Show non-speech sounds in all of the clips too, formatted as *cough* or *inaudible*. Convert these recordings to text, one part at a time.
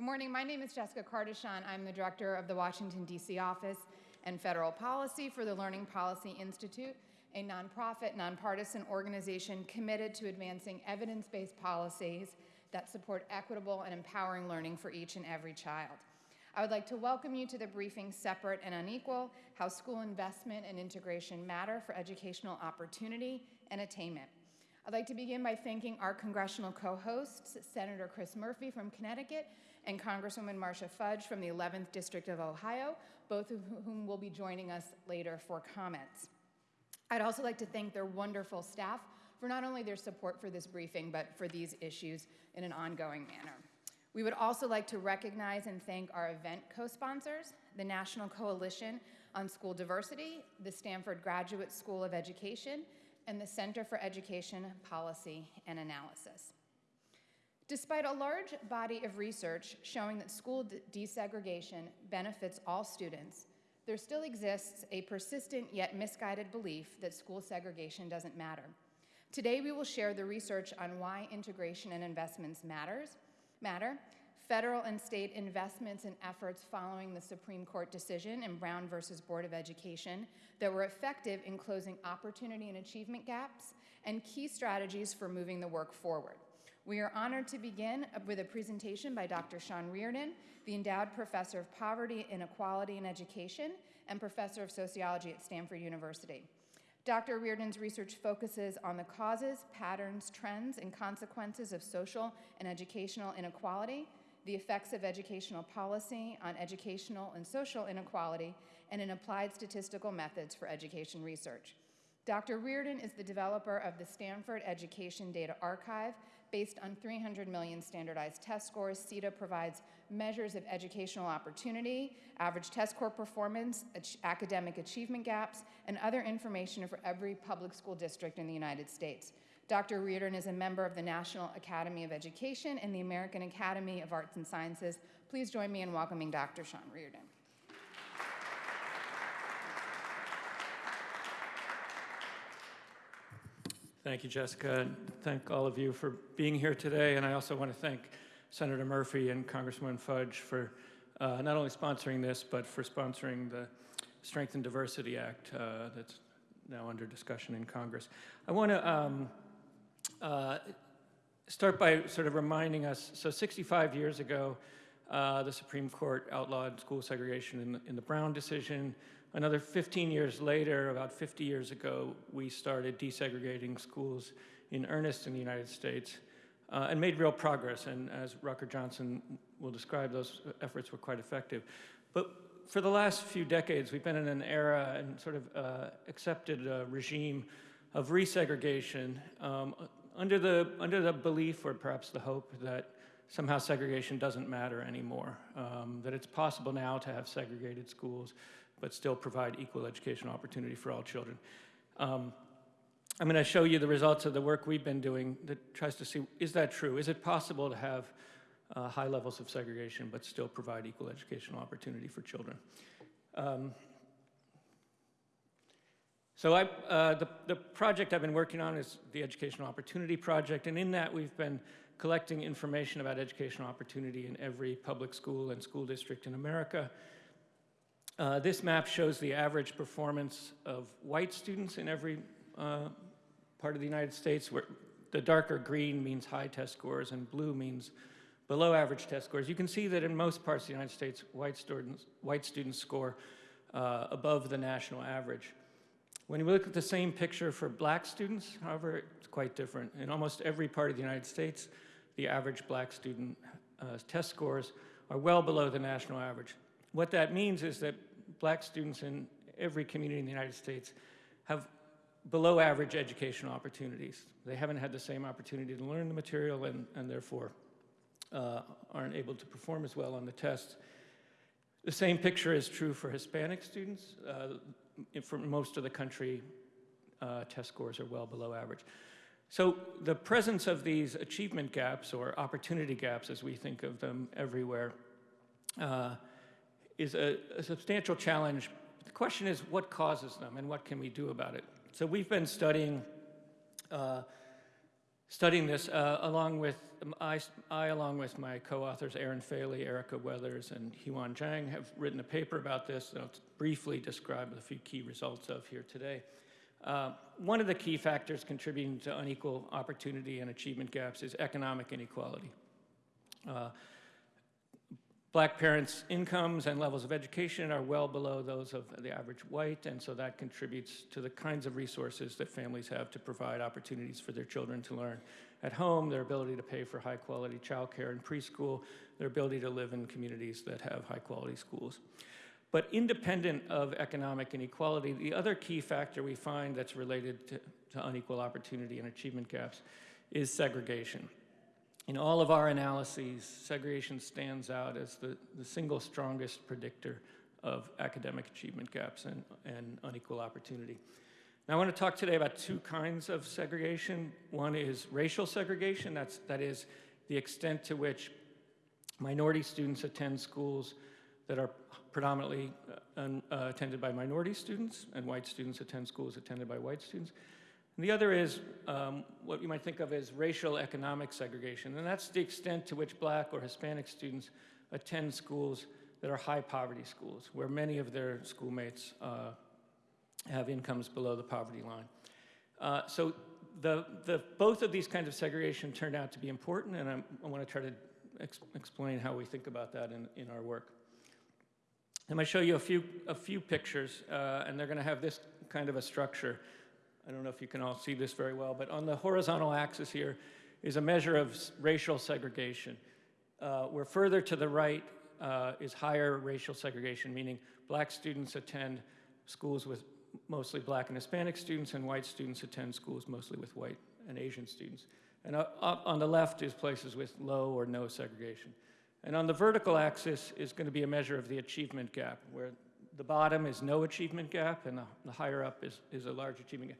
Good morning. My name is Jessica Cardichon. I'm the director of the Washington, D.C. office and federal policy for the Learning Policy Institute, a nonprofit, nonpartisan organization committed to advancing evidence based policies that support equitable and empowering learning for each and every child. I would like to welcome you to the briefing Separate and Unequal How School Investment and Integration Matter for Educational Opportunity and Attainment. I'd like to begin by thanking our congressional co hosts, Senator Chris Murphy from Connecticut and Congresswoman Marcia Fudge from the 11th District of Ohio, both of whom will be joining us later for comments. I'd also like to thank their wonderful staff for not only their support for this briefing, but for these issues in an ongoing manner. We would also like to recognize and thank our event co-sponsors, the National Coalition on School Diversity, the Stanford Graduate School of Education, and the Center for Education Policy and Analysis. Despite a large body of research showing that school desegregation benefits all students, there still exists a persistent yet misguided belief that school segregation doesn't matter. Today we will share the research on why integration and investments matters, matter, federal and state investments and efforts following the Supreme Court decision in Brown versus Board of Education that were effective in closing opportunity and achievement gaps, and key strategies for moving the work forward. We are honored to begin with a presentation by Dr. Sean Reardon, the Endowed Professor of Poverty, Inequality, and Education, and Professor of Sociology at Stanford University. Dr. Reardon's research focuses on the causes, patterns, trends, and consequences of social and educational inequality, the effects of educational policy on educational and social inequality, and in applied statistical methods for education research. Dr. Reardon is the developer of the Stanford Education Data Archive. Based on 300 million standardized test scores, SEDA provides measures of educational opportunity, average test score performance, academic achievement gaps, and other information for every public school district in the United States. Dr. Reardon is a member of the National Academy of Education and the American Academy of Arts and Sciences. Please join me in welcoming Dr. Sean Reardon. Thank you, Jessica. Thank all of you for being here today. And I also want to thank Senator Murphy and Congresswoman Fudge for uh, not only sponsoring this, but for sponsoring the Strength in Diversity Act uh, that's now under discussion in Congress. I want to um, uh, start by sort of reminding us, so 65 years ago, uh, the Supreme Court outlawed school segregation in the, in the Brown decision. Another 15 years later, about 50 years ago, we started desegregating schools in earnest in the United States uh, and made real progress. And as Rucker Johnson will describe, those efforts were quite effective. But for the last few decades, we've been in an era and sort of uh, accepted regime of resegregation um, under, the, under the belief or perhaps the hope that somehow segregation doesn't matter anymore, um, that it's possible now to have segregated schools, but still provide equal educational opportunity for all children. Um, I'm going to show you the results of the work we've been doing that tries to see, is that true? Is it possible to have uh, high levels of segregation but still provide equal educational opportunity for children? Um, so I, uh, the, the project I've been working on is the Educational Opportunity Project, and in that we've been collecting information about educational opportunity in every public school and school district in America. Uh, this map shows the average performance of white students in every uh, part of the United States, where the darker green means high test scores and blue means below average test scores. You can see that in most parts of the United States, white students, white students score uh, above the national average. When we look at the same picture for black students, however, it's quite different. In almost every part of the United States, the average black student uh, test scores are well below the national average. What that means is that black students in every community in the United States have below average educational opportunities. They haven't had the same opportunity to learn the material and, and therefore uh, aren't able to perform as well on the tests. The same picture is true for Hispanic students. Uh, for most of the country, uh, test scores are well below average. So the presence of these achievement gaps or opportunity gaps as we think of them everywhere uh, is a, a substantial challenge. The question is what causes them and what can we do about it? So we've been studying uh, studying this uh, along with, um, I, I, along with my co-authors Erin Fahle, Ericka Weathers, and Heewon Jang, have written a paper about this that I'll briefly describe a few key results of here today. Uh, one of the key factors contributing to unequal opportunity and achievement gaps is economic inequality. Uh, Black parents' incomes and levels of education are well below those of the average white, and so that contributes to the kinds of resources that families have to provide opportunities for their children to learn at home, their ability to pay for high quality childcare and preschool, their ability to live in communities that have high quality schools. But independent of economic inequality, the other key factor we find that's related to, to unequal opportunity and achievement gaps is segregation. In all of our analyses, segregation stands out as the, the single strongest predictor of academic achievement gaps and, and unequal opportunity. Now, I want to talk today about two kinds of segregation. One is racial segregation, that's, that is the extent to which minority students attend schools that are predominantly uh, uh, attended by minority students, and white students attend schools attended by white students. And the other is um, what you might think of as racial economic segregation, and that's the extent to which black or Hispanic students attend schools that are high poverty schools, where many of their schoolmates uh, have incomes below the poverty line. Uh, so the, the, both of these kinds of segregation turned out to be important, and I'm, i want to try to ex explain how we think about that in, in our work. I'm going to show you a few, a few pictures, uh, and they're going to have this kind of a structure. I don't know if you can all see this very well, but on the horizontal axis here is a measure of racial segregation. Uh, where further to the right uh, is higher racial segregation, meaning black students attend schools with mostly black and Hispanic students, and white students attend schools mostly with white and Asian students. And uh, on the left is places with low or no segregation. And on the vertical axis is going to be a measure of the achievement gap, where the bottom is no achievement gap, and the, the higher up is, is a large achievement gap.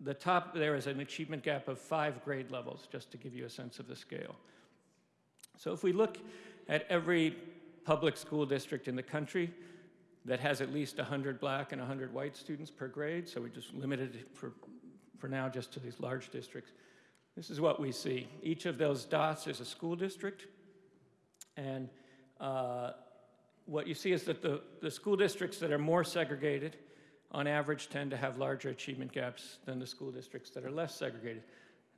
The, top there is an achievement gap of five grade levels, just to give you a sense of the scale. So if we look at every public school district in the country that has at least 100 black and 100 white students per grade, so we just limited it for, for now just to these large districts, this is what we see. Each of those dots is a school district, and uh, what you see is that the, the school districts that are more segregated, on average, tend to have larger achievement gaps than the school districts that are less segregated.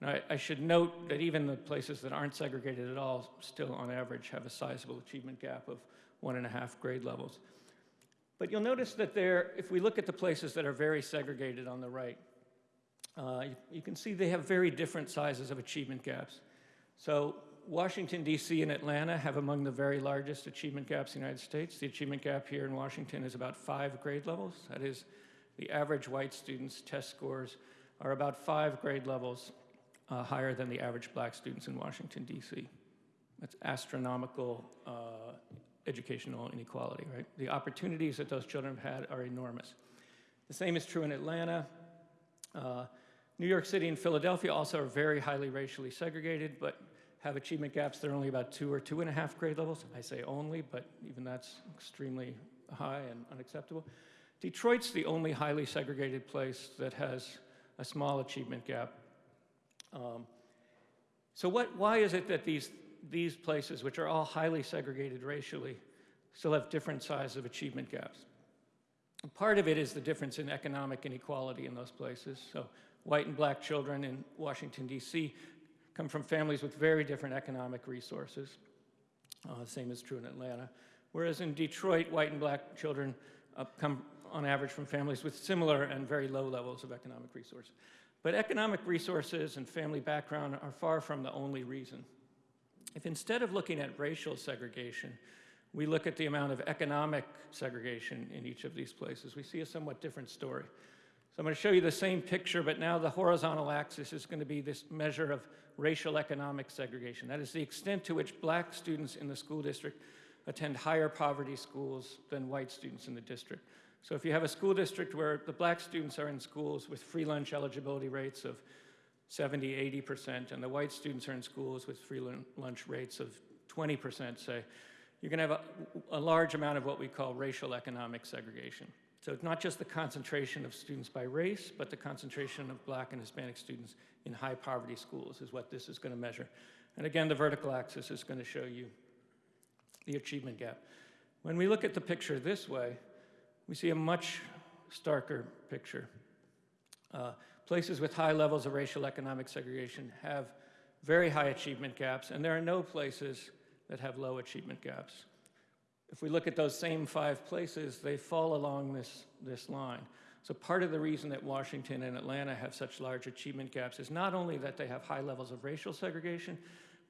And I, I, should note that even the places that aren't segregated at all still, on average, have a sizable achievement gap of one and a half grade levels. But you'll notice that there, if we look at the places that are very segregated on the right, uh, you, you can see they have very different sizes of achievement gaps. So Washington, D.C. and Atlanta have among the very largest achievement gaps in the United States. The achievement gap here in Washington is about five grade levels. That is, the average white student's test scores are about five grade levels uh, higher than the average black students in Washington, D.C. That's astronomical uh, educational inequality, right? The opportunities that those children have had are enormous. The same is true in Atlanta. Uh, New York City and Philadelphia also are very highly racially segregated, but have achievement gaps that are only about two or two and a half grade levels. I say only, but even that's extremely high and unacceptable. Detroit's the only highly segregated place that has a small achievement gap. Um, so what, why is it that these, these places, which are all highly segregated racially, still have different sizes of achievement gaps? Part of it is the difference in economic inequality in those places. So white and black children in Washington, D.C come from families with very different economic resources. Uh, same is true in Atlanta. Whereas in Detroit, white and black children uh, come on average from families with similar and very low levels of economic resource. But economic resources and family background are far from the only reason. If instead of looking at racial segregation, we look at the amount of economic segregation in each of these places, we see a somewhat different story. So I'm going to show you the same picture, but now the horizontal axis is going to be this measure of racial economic segregation. That is the extent to which black students in the school district attend higher poverty schools than white students in the district. So if you have a school district where the black students are in schools with free lunch eligibility rates of 70, 80%, and the white students are in schools with free lunch rates of 20%, say, you're going to have a, a large amount of what we call racial economic segregation. So it's not just the concentration of students by race, but the concentration of black and Hispanic students in high poverty schools is what this is going to measure. And again, the vertical axis is going to show you the achievement gap. When we look at the picture this way, we see a much starker picture. Uh, places with high levels of racial economic segregation have very high achievement gaps, and there are no places that have low achievement gaps. If we look at those same five places, they fall along this, this line. So part of the reason that Washington and Atlanta have such large achievement gaps is not only that they have high levels of racial segregation,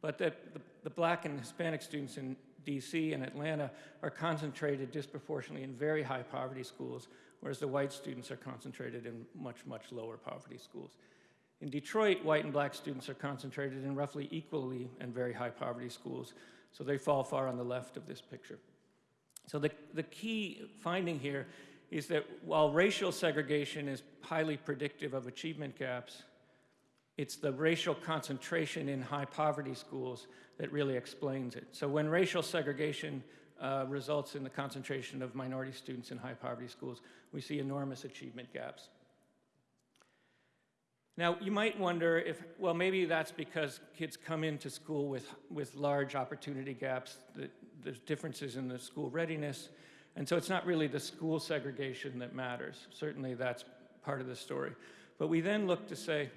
but that the, the black and Hispanic students in DC and Atlanta are concentrated disproportionately in very high poverty schools, whereas the white students are concentrated in much, much lower poverty schools. In Detroit, white and black students are concentrated in roughly equally and very high poverty schools, so they fall far on the left of this picture. So the, the key finding here is that while racial segregation is highly predictive of achievement gaps, it's the racial concentration in high poverty schools that really explains it. So when racial segregation uh, results in the concentration of minority students in high poverty schools, we see enormous achievement gaps. Now, you might wonder if, well, maybe that's because kids come into school with, with large opportunity gaps, that there's differences in the school readiness, and so it's not really the school segregation that matters. Certainly that's part of the story. But we then look to say,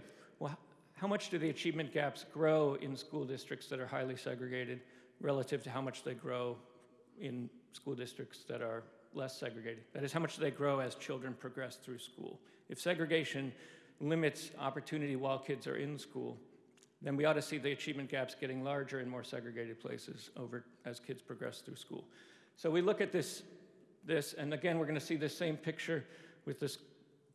how much do the achievement gaps grow in school districts that are highly segregated relative to how much they grow in school districts that are less segregated? That is, how much do they grow as children progress through school? If segregation limits opportunity while kids are in school, then we ought to see the achievement gaps getting larger in more segregated places over as kids progress through school. So we look at this, this and again, we're going to see the same picture with this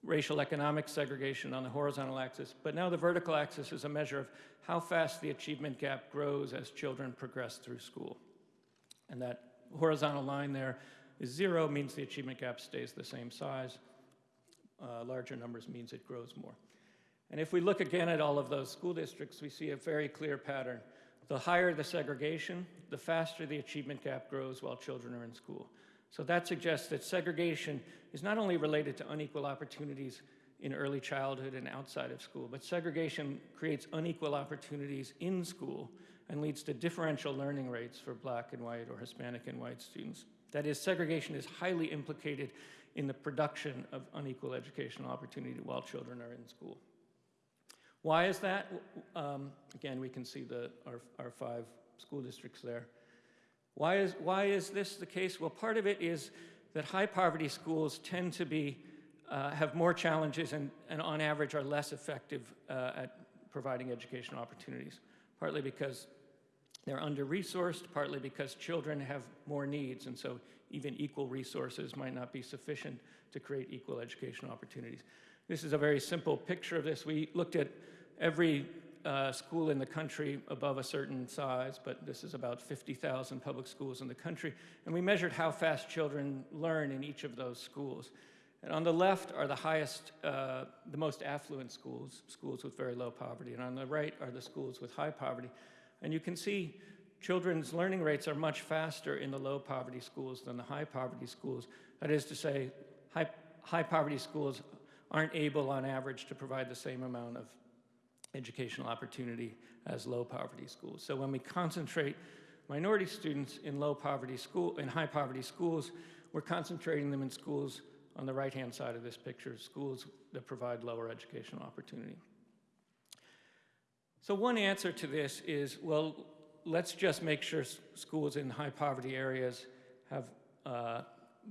racial economic segregation on the horizontal axis, but now the vertical axis is a measure of how fast the achievement gap grows as children progress through school. And that horizontal line there is zero, means the achievement gap stays the same size. Uh, larger numbers means it grows more. And if we look again at all of those school districts, we see a very clear pattern. The higher the segregation, the faster the achievement gap grows while children are in school. So that suggests that segregation is not only related to unequal opportunities in early childhood and outside of school, but segregation creates unequal opportunities in school and leads to differential learning rates for black and white or Hispanic and white students. That is, segregation is highly implicated in the production of unequal educational opportunity while children are in school. Why is that? Um, again, we can see the, our, our five school districts there. Why is, why is this the case? Well, part of it is that high poverty schools tend to be, uh, have more challenges and, and on average are less effective uh, at providing educational opportunities, partly because they're under-resourced, partly because children have more needs, and so even equal resources might not be sufficient to create equal educational opportunities. This is a very simple picture of this. We looked at every uh, school in the country above a certain size, but this is about 50,000 public schools in the country. And we measured how fast children learn in each of those schools. And on the left are the highest, uh, the most affluent schools, schools with very low poverty. And on the right are the schools with high poverty. And you can see children's learning rates are much faster in the low poverty schools than the high poverty schools. That is to say, high, high poverty schools aren't able on average to provide the same amount of educational opportunity as low poverty schools. So when we concentrate minority students in low poverty school, in high poverty schools, we're concentrating them in schools on the right-hand side of this picture, schools that provide lower educational opportunity. So one answer to this is, well, let's just make sure schools in high poverty areas have, uh,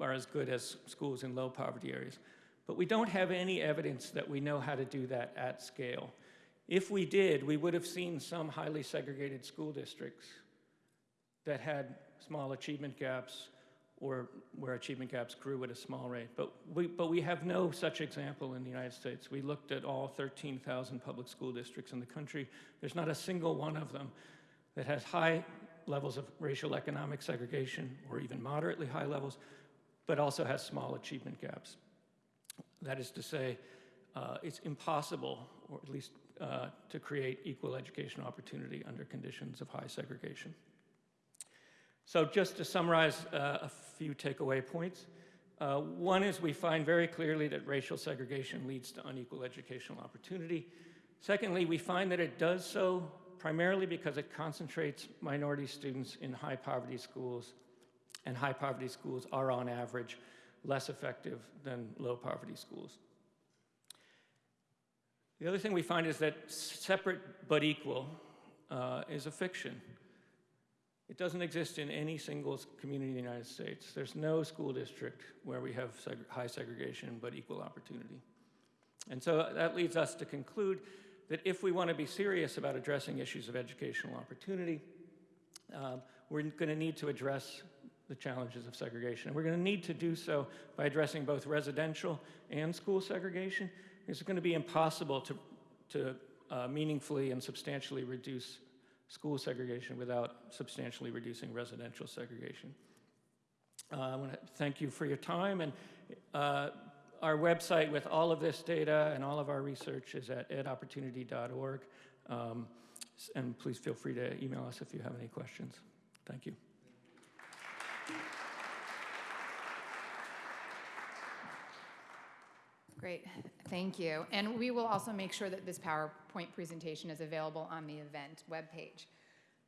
are as good as schools in low poverty areas. But we don't have any evidence that we know how to do that at scale. If we did, we would have seen some highly segregated school districts that had small achievement gaps or where achievement gaps grew at a small rate. But we, but we have no such example in the United States. We looked at all 13,000 public school districts in the country. There's not a single one of them that has high levels of racial economic segregation or even moderately high levels, but also has small achievement gaps. That is to say, uh, it's impossible, or at least uh, to create equal education opportunity under conditions of high segregation. So just to summarize uh, a few takeaway points, Uh, One is we find very clearly that racial segregation leads to unequal educational opportunity. Secondly, we find that it does so primarily because it concentrates minority students in high poverty schools, and high poverty schools are on average less effective than low poverty schools. The other thing we find is that separate but equal uh, is a fiction. It doesn't exist in any single community in the United States. There's no school district where we have seg- high segregation but equal opportunity. And so that leads us to conclude that if we want to be serious about addressing issues of educational opportunity, um, we're going to need to address the challenges of segregation. And we're going to need to do so by addressing both residential and school segregation. It's going to be impossible to, to uh, meaningfully and substantially reduce school segregation without substantially reducing residential segregation. Uh, I want to thank you for your time, and uh, our website with all of this data and all of our research is at edopportunity.org. Um, and please feel free to email us if you have any questions. Thank you. Great, thank you. And we will also make sure that this PowerPoint presentation is available on the event webpage.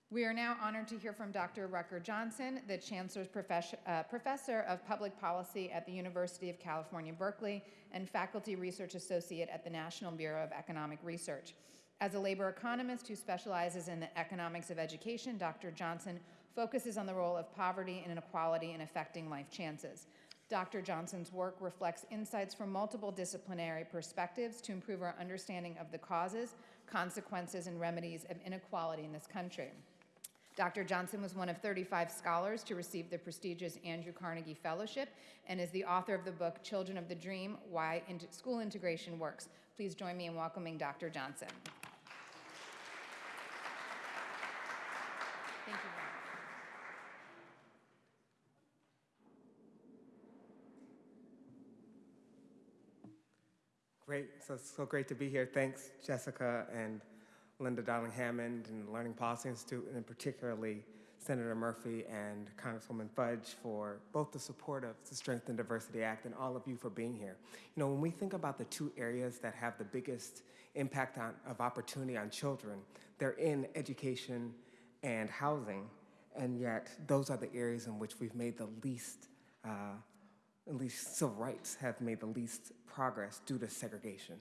We are now honored to hear from Dr. Rucker Johnson, the Chancellor's profes- uh, Professor of Public Policy at the University of California, Berkeley, and Faculty Research Associate at the National Bureau of Economic Research. As a labor economist who specializes in the economics of education, Dr. Johnson focuses on the role of poverty and inequality in affecting life chances. Dr. Johnson's work reflects insights from multiple disciplinary perspectives to improve our understanding of the causes, consequences, and remedies of inequality in this country. Dr. Johnson was one of 35 scholars to receive the prestigious Andrew Carnegie Fellowship and is the author of the book Children of the Dream Why School Integration Works. Please join me in welcoming Dr. Johnson. Thank you very much. Great. So so great to be here. Thanks, Jessica and Linda Darling Hammond and Learning Policy Institute, and particularly Senator Murphy and Congresswoman Fudge for both the support of the Strength in Diversity Act and all of you for being here. You know, when we think about the two areas that have the biggest impact on, of opportunity on children, they're in education and housing, and yet those are the areas in which we've made the least uh, at least civil rights have made the least progress due to segregation.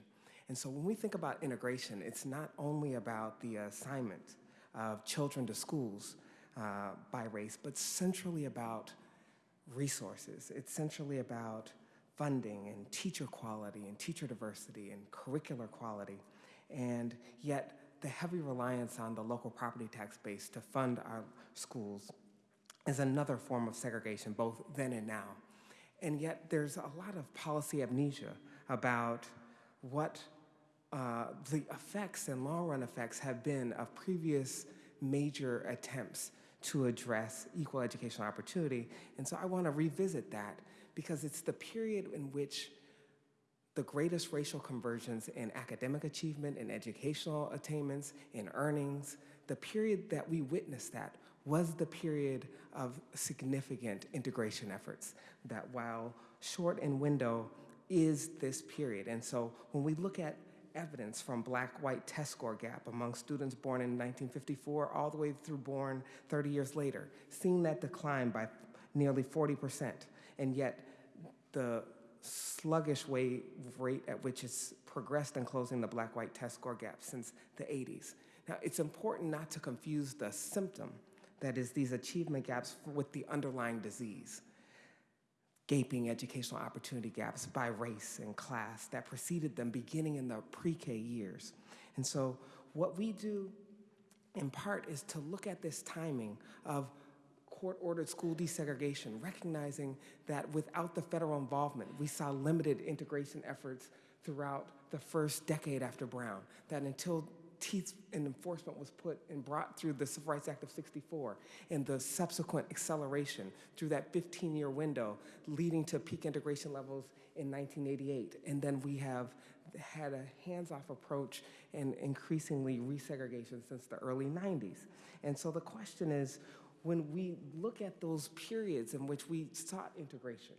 And so when we think about integration, it's not only about the assignment of children to schools uh, by race, but centrally about resources. It's centrally about funding and teacher quality and teacher diversity and curricular quality. And yet, the heavy reliance on the local property tax base to fund our schools is another form of segregation, both then and now. And yet, there's a lot of policy amnesia about what uh, the effects and long run effects have been of previous major attempts to address equal educational opportunity. And so I want to revisit that because it's the period in which the greatest racial convergence in academic achievement, in educational attainments, in earnings, the period that we witnessed that was the period of significant integration efforts. That while short in window is this period. And so when we look at evidence from black white test score gap among students born in 1954 all the way through born 30 years later, seeing that decline by nearly 40%. And yet the sluggish way, rate at which it's progressed in closing the black white test score gap since the 80s. Now, it's important not to confuse the symptom, that is, these achievement gaps, with the underlying disease. Gaping educational opportunity gaps by race and class that preceded them beginning in the pre K years. And so, what we do in part is to look at this timing of court ordered school desegregation, recognizing that without the federal involvement, we saw limited integration efforts throughout the first decade after Brown, that until teeth and enforcement was put and brought through the Civil Rights Act of 64 and the subsequent acceleration through that 15 year window leading to peak integration levels in 1988. And then we have had a hands off approach and increasingly resegregation since the early 90s. And so the question is when we look at those periods in which we sought integration,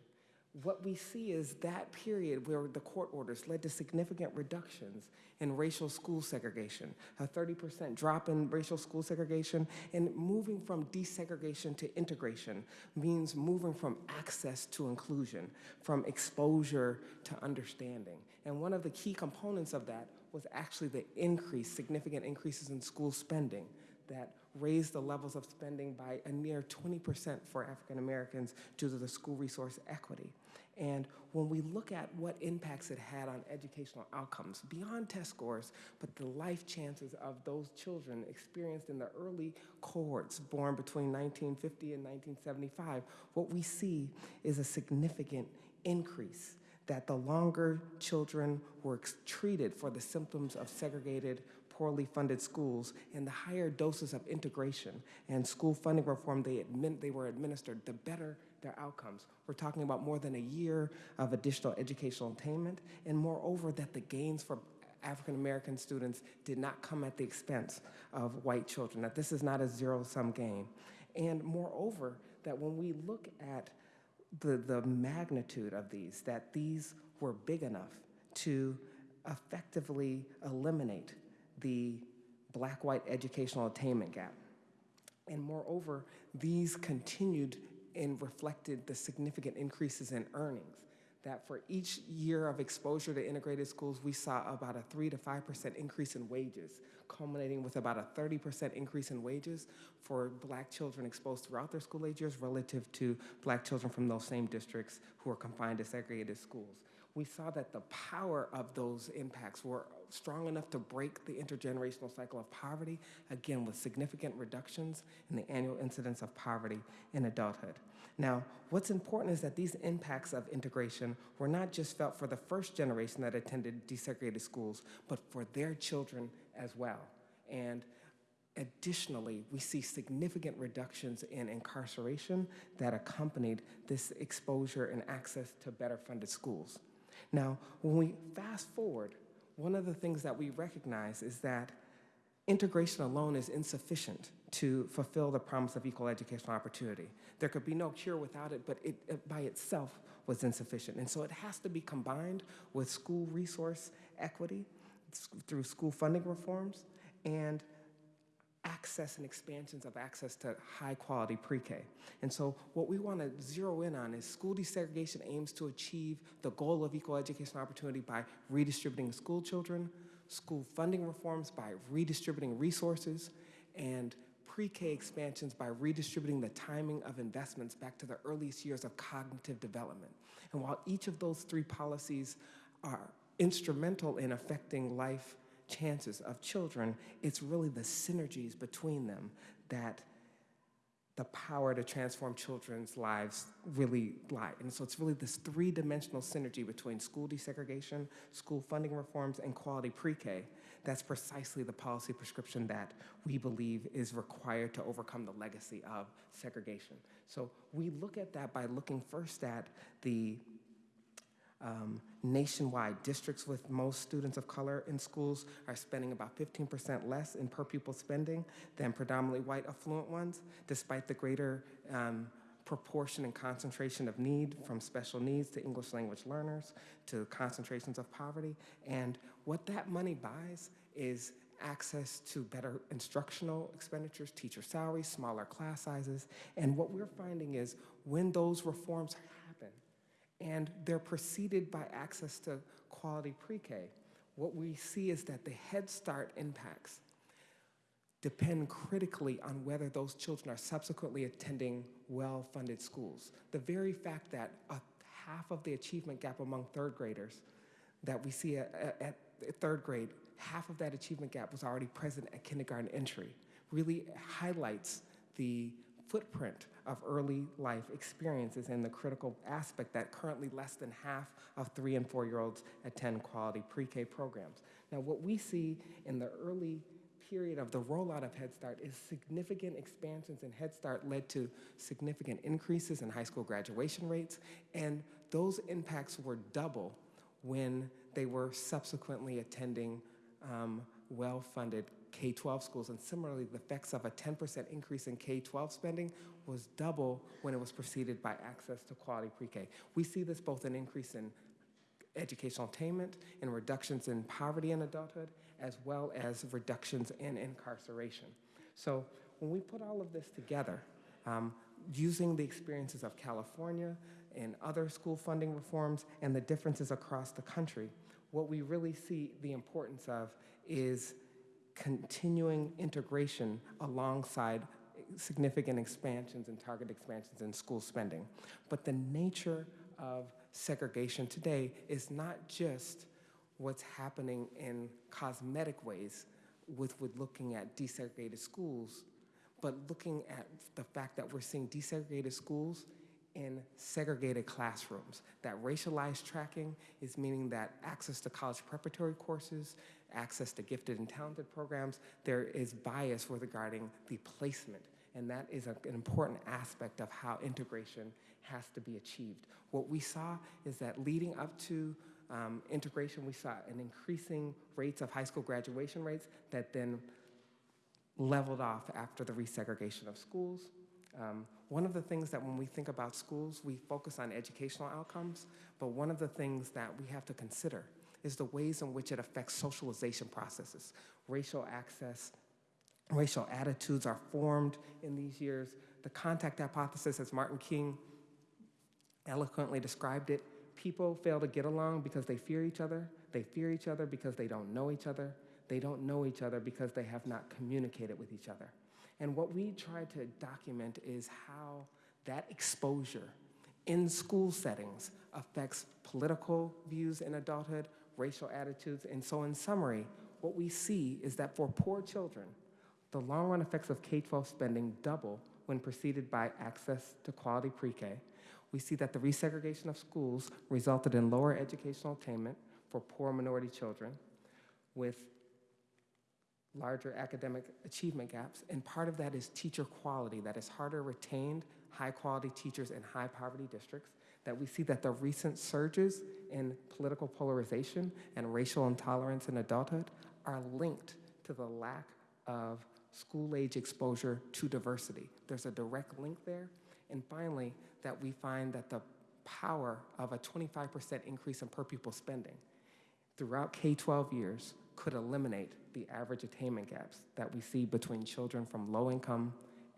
what we see is that period where the court orders led to significant reductions in racial school segregation, a 30% drop in racial school segregation, and moving from desegregation to integration means moving from access to inclusion, from exposure to understanding. And one of the key components of that was actually the increase, significant increases in school spending that raised the levels of spending by a near 20% for African Americans due to the school resource equity. And when we look at what impacts it had on educational outcomes, beyond test scores, but the life chances of those children experienced in the early cohorts born between 1950 and 1975, what we see is a significant increase that the longer children were treated for the symptoms of segregated poorly funded schools and the higher doses of integration and school funding reform they, they were administered, the better their outcomes. We're talking about more than a year of additional educational attainment, and moreover, that the gains for African American students did not come at the expense of white children, that this is not a zero sum game. And moreover, that when we look at the, the magnitude of these, that these were big enough to effectively eliminate the black white educational attainment gap. And moreover, these continued and reflected the significant increases in earnings. That for each year of exposure to integrated schools, we saw about a 3 to 5% increase in wages, culminating with about a 30% increase in wages for black children exposed throughout their school age years relative to black children from those same districts who are confined to segregated schools we saw that the power of those impacts were strong enough to break the intergenerational cycle of poverty, again, with significant reductions in the annual incidence of poverty in adulthood. Now, what's important is that these impacts of integration were not just felt for the first generation that attended desegregated schools, but for their children as well. And Additionally, we see significant reductions in incarceration that accompanied this exposure and access to better funded schools. Now, when we fast forward, one of the things that we recognize is that integration alone is insufficient to fulfill the promise of equal educational opportunity. There could be no cure without it, but it, it by itself was insufficient. And so it has to be combined with school resource equity through school funding reforms and access and expansions of access to high quality pre-K. And so what we want to zero in on is school desegregation aims to achieve the goal of equal education opportunity by redistributing school children, school funding reforms by redistributing resources, and pre-K expansions by redistributing the timing of investments back to the earliest years of cognitive development. And while each of those three policies are instrumental in affecting life chances of children, it's really the synergies between them that the power to transform children's lives really lie. And so it's really this three dimensional synergy between school desegregation, school funding reforms, and quality pre K. That's precisely the policy prescription that we believe is required to overcome the legacy of segregation. So we look at that by looking first at the um, nationwide, districts with most students of color in schools are spending about 15% less in per pupil spending than predominantly white affluent ones, despite the greater um, proportion and concentration of need from special needs to English language learners to concentrations of poverty. And what that money buys is access to better instructional expenditures, teacher salaries, smaller class sizes. And what we're finding is when those reforms and they're preceded by access to quality pre-K. What we see is that the Head Start impacts depend critically on whether those children are subsequently attending well-funded schools. The very fact that a half of the achievement gap among third graders that we see at, at, at third grade, half of that achievement gap was already present at kindergarten entry, really highlights the footprint of early life experiences and the critical aspect that currently less than half of three and four year olds attend quality pre K programs. Now, what we see in the early period of the rollout of Head Start is significant expansions in Head Start led to significant increases in high school graduation rates, and those impacts were double when they were subsequently attending um, well funded K-12 schools. And similarly, the effects of a 10% increase in K-12 spending was double when it was preceded by access to quality pre-K. We see this both an increase in educational attainment and reductions in poverty in adulthood, as well as reductions in incarceration. So when we put all of this together, um, using the experiences of California and other school funding reforms and the differences across the country, what we really see the importance of is continuing integration alongside significant expansions and target expansions in school spending. But the nature of segregation today is not just what's happening in cosmetic ways with, with looking at desegregated schools, but looking at the fact that we're seeing desegregated schools in segregated classrooms. That racialized tracking is meaning that access to college preparatory courses, access to gifted and talented programs, there is bias regarding the placement. And that is an important aspect of how integration has to be achieved. What we saw is that leading up to um, integration, we saw an increasing rates of high school graduation rates that then leveled off after the resegregation of schools. Um, one of the things that when we think about schools, we focus on educational outcomes, but one of the things that we have to consider is the ways in which it affects socialization processes. Racial access, racial attitudes are formed in these years. The contact hypothesis, as Martin King eloquently described it, people fail to get along because they fear each other. They fear each other because they don't know each other. They don't know each other because they have not communicated with each other. And what we try to document is how that exposure in school settings affects political views in adulthood, racial attitudes. And so, in summary, what we see is that for poor children, the long run effects of K 12 spending double when preceded by access to quality pre K. We see that the resegregation of schools resulted in lower educational attainment for poor minority children with larger academic achievement gaps, and part of that is teacher quality, that is harder retained high quality teachers in high poverty districts, that we see that the recent surges in political polarization and racial intolerance in adulthood are linked to the lack of school age exposure to diversity. There's a direct link there. And finally, that we find that the power of a 25% increase in per pupil spending throughout K 12 years could eliminate the average attainment gaps that we see between children from low income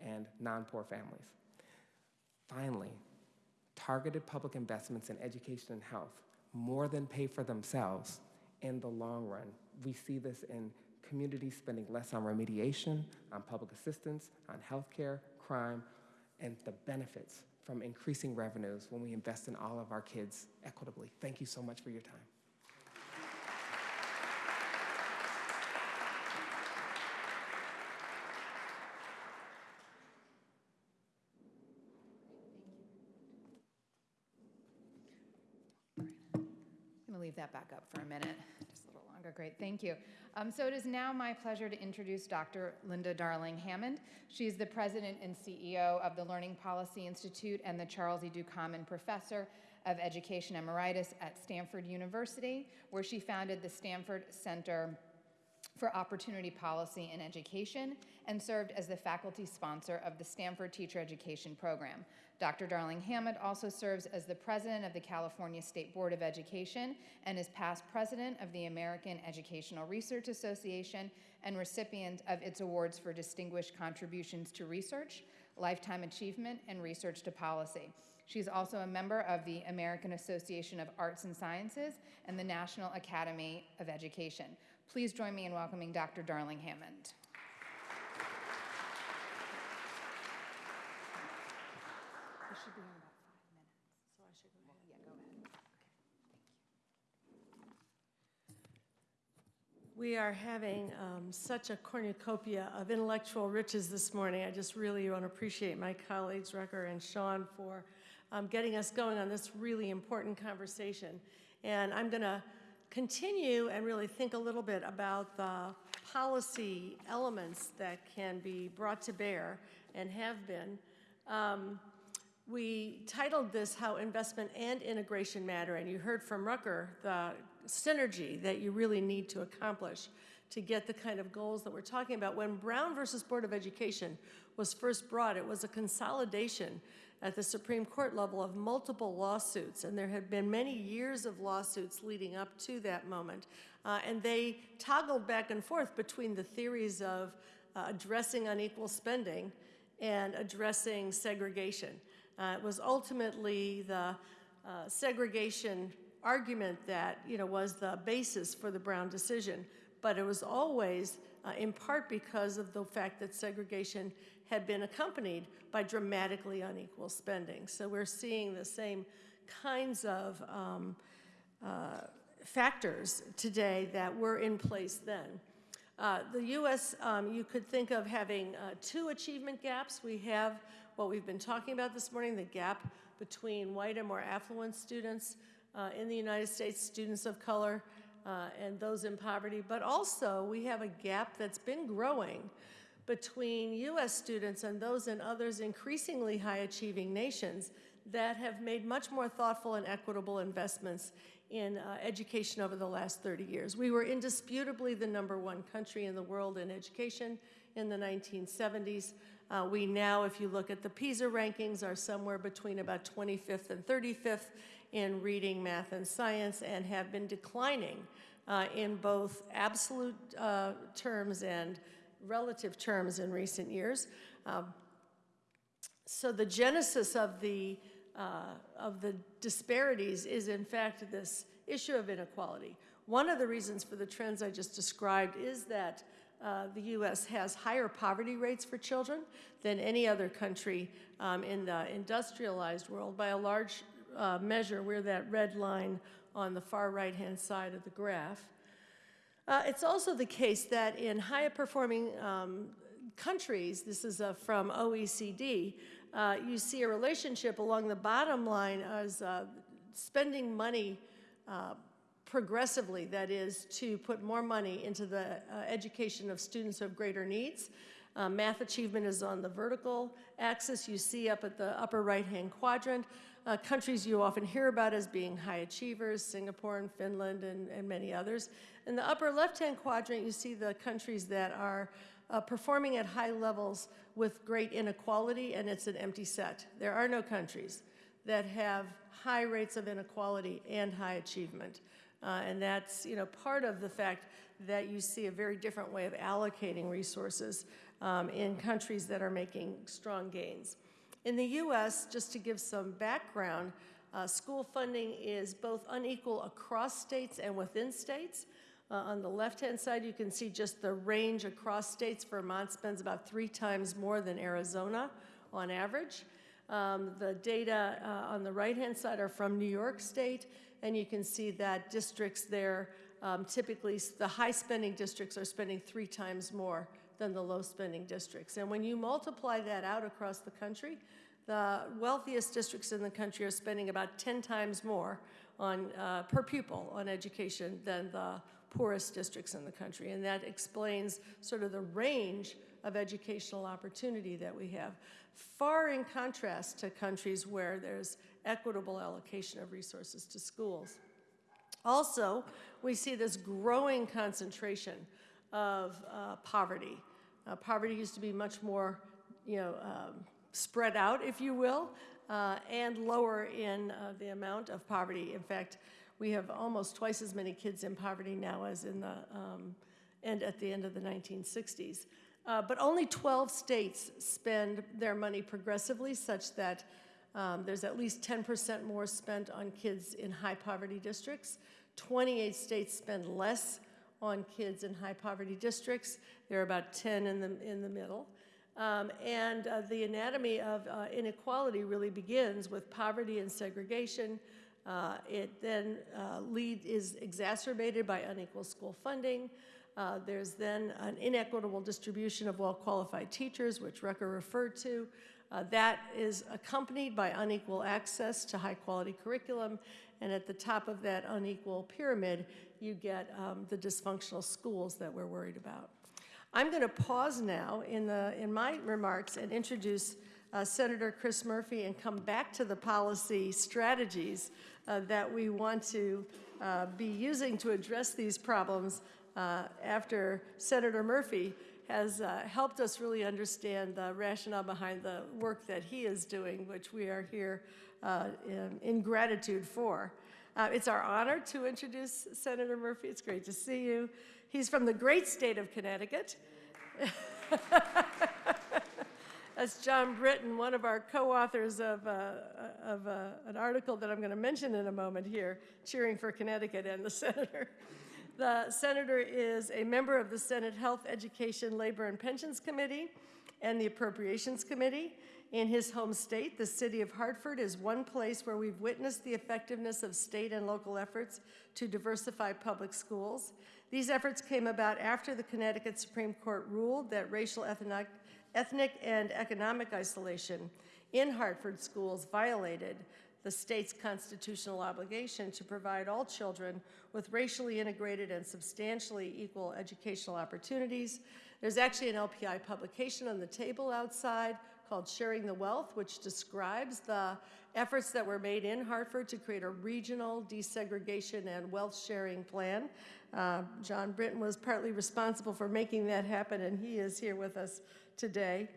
and non poor families. Finally, targeted public investments in education and health more than pay for themselves in the long run. We see this in communities spending less on remediation, on public assistance, on healthcare, crime, and the benefits from increasing revenues when we invest in all of our kids equitably. Thank you so much for your time. That back up for a minute, just a little longer. Great, thank you. Um, so it is now my pleasure to introduce Dr. Linda Darling Hammond. She's the president and CEO of the Learning Policy Institute and the Charles E. Ducommun Professor of Education Emeritus at Stanford University, where she founded the Stanford Center for Opportunity Policy in Education and served as the faculty sponsor of the Stanford Teacher Education Program. Dr. Darling Hammond also serves as the president of the California State Board of Education and is past president of the American Educational Research Association and recipient of its awards for distinguished contributions to research, lifetime achievement, and research to policy. She's also a member of the American Association of Arts and Sciences and the National Academy of Education. Please join me in welcoming Dr. Darling Hammond. We are having um, such a cornucopia of intellectual riches this morning. I just really want to appreciate my colleagues, Rucker and Sean, for um, getting us going on this really important conversation. And I'm going to continue and really think a little bit about the policy elements that can be brought to bear and have been. Um, we titled this How Investment and Integration Matter, and you heard from Rucker the synergy that you really need to accomplish to get the kind of goals that we're talking about. When Brown versus Board of Education was first brought, it was a consolidation at the Supreme Court level of multiple lawsuits, and there had been many years of lawsuits leading up to that moment. Uh, and they toggled back and forth between the theories of uh, addressing unequal spending and addressing segregation. Uh, it was ultimately the uh, segregation argument that you know was the basis for the Brown decision, but it was always uh, in part because of the fact that segregation had been accompanied by dramatically unequal spending. So we're seeing the same kinds of um, uh, factors today that were in place then. Uh, the U.S., um, you could think of having uh, two achievement gaps. We have what we've been talking about this morning, the gap between white and more affluent students uh, in the United States, students of color, uh, and those in poverty. But also, we have a gap that's been growing between U.S. students and those in others increasingly high achieving nations that have made much more thoughtful and equitable investments in uh, education over the last 30 years. We were indisputably the number one country in the world in education in the 1970s. Uh, we now, if you look at the PISA rankings, are somewhere between about 25th and 35th in reading, math, and science, and have been declining uh, in both absolute uh, terms and relative terms in recent years. Um, so the genesis of the uh, of the disparities is in fact this issue of inequality. One of the reasons for the trends I just described is that uh, the U.S. has higher poverty rates for children than any other country um, in the industrialized world by a large uh, measure. We're that red line on the far right-hand side of the graph. Uh, it's also the case that in higher performing um, countries, this is uh, from OECD, uh, you see a relationship along the bottom line as uh, spending money uh, progressively, that is, to put more money into the uh, education of students have greater needs. Math achievement is on the vertical axis. You see up at the upper right-hand quadrant, uh, countries you often hear about as being high achievers, Singapore and Finland and, and many others. In the upper left-hand quadrant, you see the countries that are uh, performing at high levels with great inequality, and it's an empty set. There are no countries that have high rates of inequality and high achievement. Uh, and that's you know, part of the fact that you see a very different way of allocating resources um, in countries that are making strong gains. In the US, just to give some background, uh, school funding is both unequal across states and within states. Uh, on the left-hand side, you can see just the range across states. Vermont spends about three times more than Arizona on average. Um, the data uh, on the right-hand side are from New York State, and you can see that districts there, um, typically the high-spending districts are spending three times more than the low-spending districts. And when you multiply that out across the country, the wealthiest districts in the country are spending about 10 times more on, uh, per pupil on education than the poorest districts in the country. And that explains sort of the range of educational opportunity that we have, far in contrast to countries where there's equitable allocation of resources to schools. Also, we see this growing concentration of uh, poverty. Uh, poverty used to be much more, you know, um, spread out, if you will, uh, and lower in uh, the amount of poverty. In fact, we have almost twice as many kids in poverty now as in the um, end at the end of the 1960s. Uh, but only 12 states spend their money progressively such that um, there's at least 10% more spent on kids in high poverty districts. 28 states spend less on kids in high poverty districts. There are about 10 in the, in the middle. Um, and uh, the anatomy of uh, inequality really begins with poverty and segregation, uh, it then uh, lead is exacerbated by unequal school funding. Uh, there's then an inequitable distribution of well-qualified teachers, which Rucker referred to. Uh, that is accompanied by unequal access to high-quality curriculum, and at the top of that unequal pyramid, you get um, the dysfunctional schools that we're worried about. I'm going to pause now in, the, in my remarks and introduce uh, Senator Chris Murphy and come back to the policy strategies uh, that we want to uh, be using to address these problems uh, after Senator Murphy has uh, helped us really understand the rationale behind the work that he is doing, which we are here uh, in, in gratitude for. It's our honor to introduce Senator Murphy. It's great to see you. He's from the great state of Connecticut. *laughs* That's John Brittain, one of our co-authors of, uh, of uh, an article that I'm going to mention in a moment here, cheering for Connecticut and the senator. The senator is a member of the Senate Health, Education, Labor, and Pensions Committee and the Appropriations Committee. In his home state, the city of Hartford is one place where we've witnessed the effectiveness of state and local efforts to diversify public schools. These efforts came about after the Connecticut Supreme Court ruled that racial ethnic ethnic and economic isolation in Hartford schools violated the state's constitutional obligation to provide all children with racially integrated and substantially equal educational opportunities. There's actually an LPI publication on the table outside called Sharing the Wealth, which describes the efforts that were made in Hartford to create a regional desegregation and wealth sharing plan. Uh, John Brittain was partly responsible for making that happen, and he is here with us today.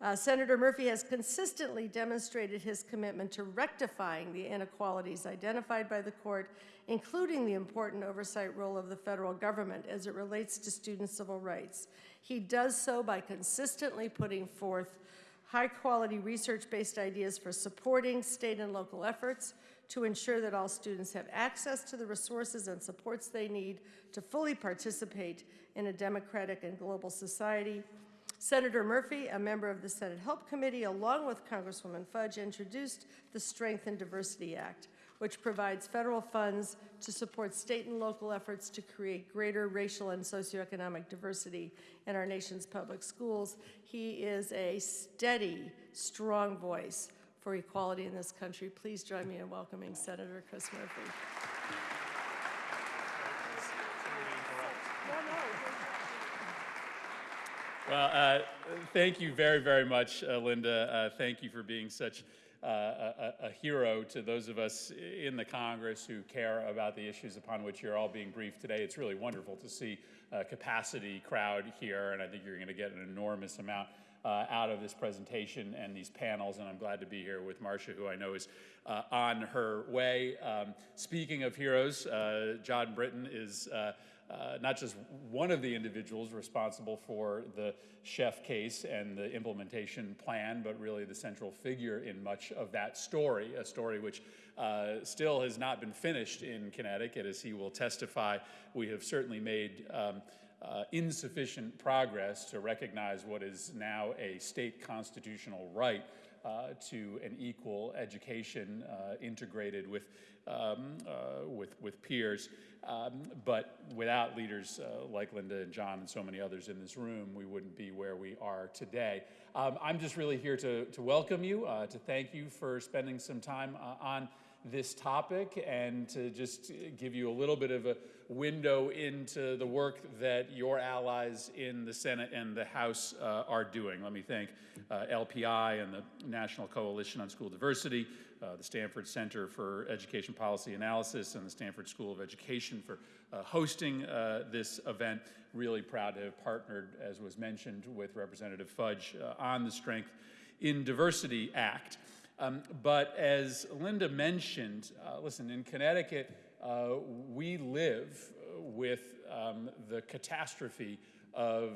Uh, Senator Murphy has consistently demonstrated his commitment to rectifying the inequalities identified by the court, including the important oversight role of the federal government as it relates to student civil rights. He does so by consistently putting forth high-quality research-based ideas for supporting state and local efforts to ensure that all students have access to the resources and supports they need to fully participate in a democratic and global society. Senator Murphy, a member of the Senate Help Committee, along with Congresswoman Fudge, introduced the Strength in Diversity Act, which provides federal funds to support state and local efforts to create greater racial and socioeconomic diversity in our nation's public schools. He is a steady, strong voice for equality in this country. Please join me in welcoming Senator Chris Murphy. Well, uh, thank you very, very much, uh, Linda. Uh, thank you for being such uh, a, a, hero to those of us in the Congress who care about the issues upon which you're all being briefed today. It's really wonderful to see a capacity crowd here, and I think you're going to get an enormous amount uh, out of this presentation and these panels, and I'm glad to be here with Marcia, who I know is uh, on her way. Um, speaking of heroes, uh, John Brittain is uh, not just one of the individuals responsible for the Sheff case and the implementation plan, but really the central figure in much of that story, a story which uh, still has not been finished in Connecticut. As he will testify, we have certainly made um, uh, insufficient progress to recognize what is now a state constitutional right uh, to an equal education uh, integrated with, um, uh, with, with peers. Um, but without leaders uh, like Linda and John and so many others in this room, we wouldn't be where we are today. Um, I'm just really here to, to welcome you, uh, to thank you for spending some time uh, on this topic and to just give you a little bit of a window into the work that your allies in the Senate and the House uh, are doing. Let me thank uh, LPI and the National Coalition on School Diversity, uh, the Stanford Center for Education Policy Analysis, and the Stanford School of Education for uh, hosting uh, this event. Really proud to have partnered, as was mentioned, with Representative Fudge uh, on the Strength in Diversity Act. Um, but as Linda mentioned, listen, in Connecticut, we live with um, the catastrophe of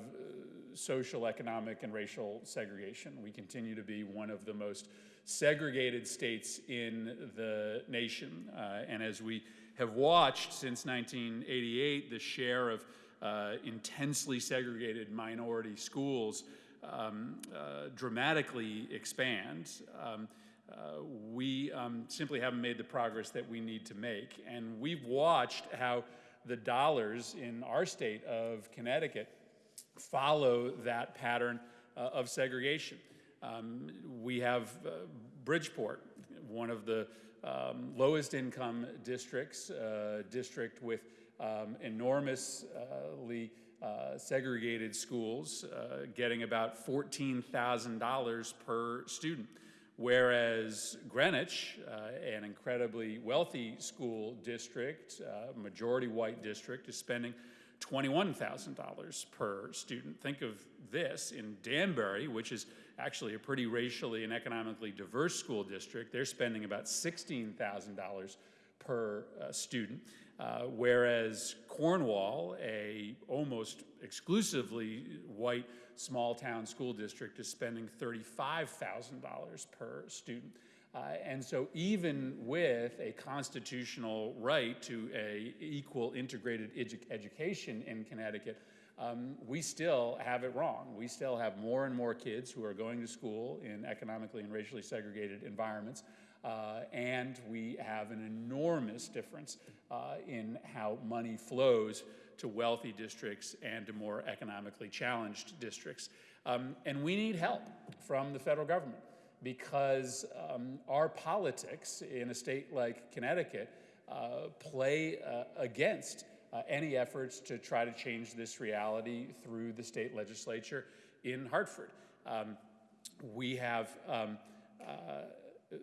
social, economic, and racial segregation. We continue to be one of the most segregated states in the nation. Uh, and as we have watched since 1988, the share of uh, intensely segregated minority schools um, uh, dramatically expand. Um, uh, we um, simply haven't made the progress that we need to make. And we've watched how the dollars in our state of Connecticut follow that pattern uh, of segregation. Um, we have uh, Bridgeport, one of the um, lowest income districts, uh, district with um, enormously uh, segregated schools, uh, getting about $14,000 per student whereas Greenwich, uh, an incredibly wealthy school district, uh, majority white district, is spending $21,000 per student. Think of this in Danbury, which is actually a pretty racially and economically diverse school district. They're spending about $16,000 per uh, student, uh, whereas Cornwall, a almost exclusively white small town school district, is spending $35,000 per student. Uh, and so even with a constitutional right to a equal integrated edu education in Connecticut, um, we still have it wrong. We still have more and more kids who are going to school in economically and racially segregated environments. Uh, and we have an enormous difference uh, in how money flows to wealthy districts and to more economically challenged districts. Um, and we need help from the federal government because um, our politics in a state like Connecticut uh, play uh, against uh, any efforts to try to change this reality through the state legislature in Hartford. Um, we have um, uh,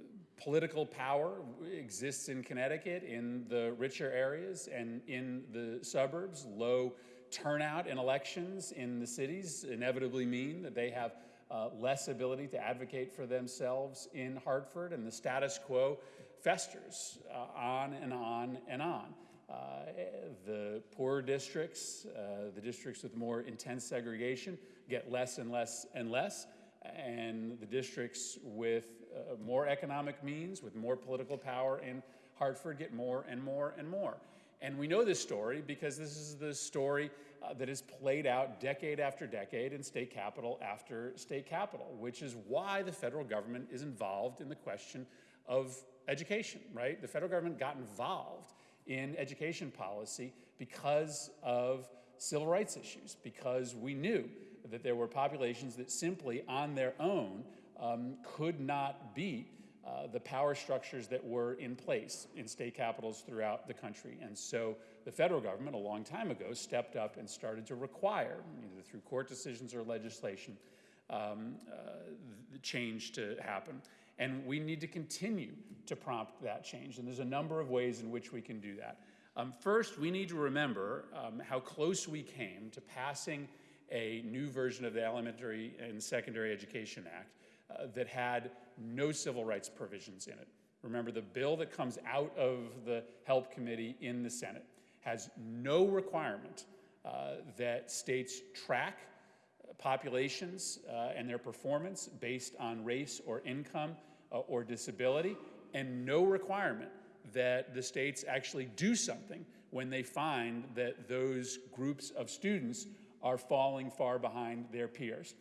political power exists in Connecticut in the richer areas and in the suburbs. Low turnout in elections in the cities inevitably mean that they have uh, less ability to advocate for themselves in Hartford, and the status quo festers uh, on and on and on. Uh, the poorer districts, uh, the districts with more intense segregation, get less and less and less, and the districts with uh, more economic means, with more political power in Hartford, get more and more and more. And we know this story because this is the story uh, that is played out decade after decade in state capital after state capital, which is why the federal government is involved in the question of education, right? The federal government got involved in education policy because of civil rights issues, because we knew that there were populations that simply on their own um, could not beat uh, the power structures that were in place in state capitals throughout the country. And so the federal government, a long time ago, stepped up and started to require, either through court decisions or legislation, um, uh, the change to happen. And we need to continue to prompt that change. And there's a number of ways in which we can do that. Um, first, we need to remember um, how close we came to passing a new version of the Elementary and Secondary Education Act uh, that had no civil rights provisions in it. Remember, the bill that comes out of the HELP committee in the Senate has no requirement uh, that states track populations uh, and their performance based on race or income uh, or disability, and no requirement that the states actually do something when they find that those groups of students are falling far behind their peers.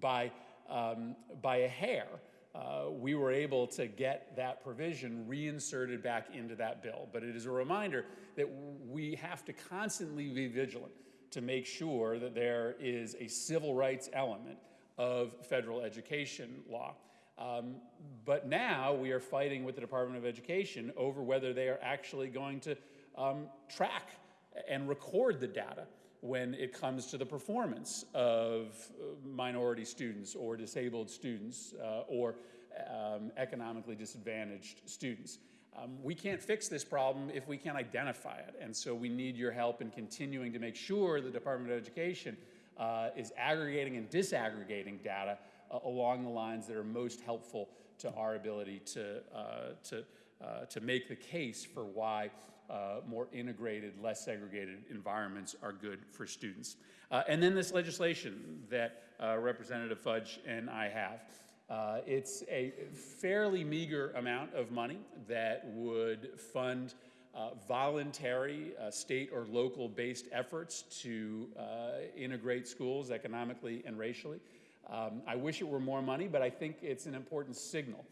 By, um, by a hair, uh, we were able to get that provision reinserted back into that bill. But it is a reminder that we have to constantly be vigilant to make sure that there is a civil rights element of federal education law. Um, but now we are fighting with the Department of Education over whether they are actually going to um, track and record the data when it comes to the performance of uh, minority students or disabled students uh, or um, economically disadvantaged students. Um, we can't fix this problem if we can't identify it, and so we need your help in continuing to make sure the Department of Education uh, is aggregating and disaggregating data uh, along the lines that are most helpful to our ability to, uh, to, uh, to make the case for why uh, more integrated, less segregated environments are good for students. Uh, and then this legislation that uh, Representative Fudge and I have. Uh, it's a fairly meager amount of money that would fund uh, voluntary uh, state or local based efforts to integrate schools economically and racially. Um, I wish it were more money, but I think it's an important signal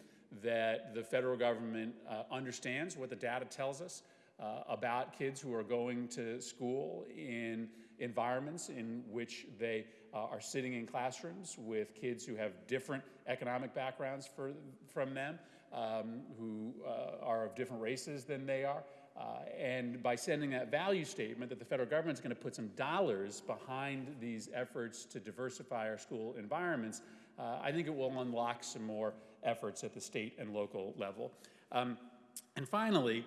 that the federal government understands what the data tells us uh, about kids who are going to school in environments in which they uh, are sitting in classrooms with kids who have different economic backgrounds for, from them, um, who uh, are of different races than they are. Uh, and by sending that value statement that the federal government is going to put some dollars behind these efforts to diversify our school environments, uh, I think it will unlock some more efforts at the state and local level. Um, and finally,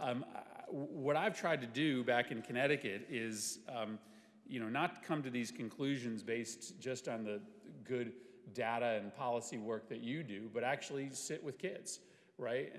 um, what I've tried to do back in Connecticut is, um, you know, not come to these conclusions based just on the good data and policy work that you do, but actually sit with kids, right?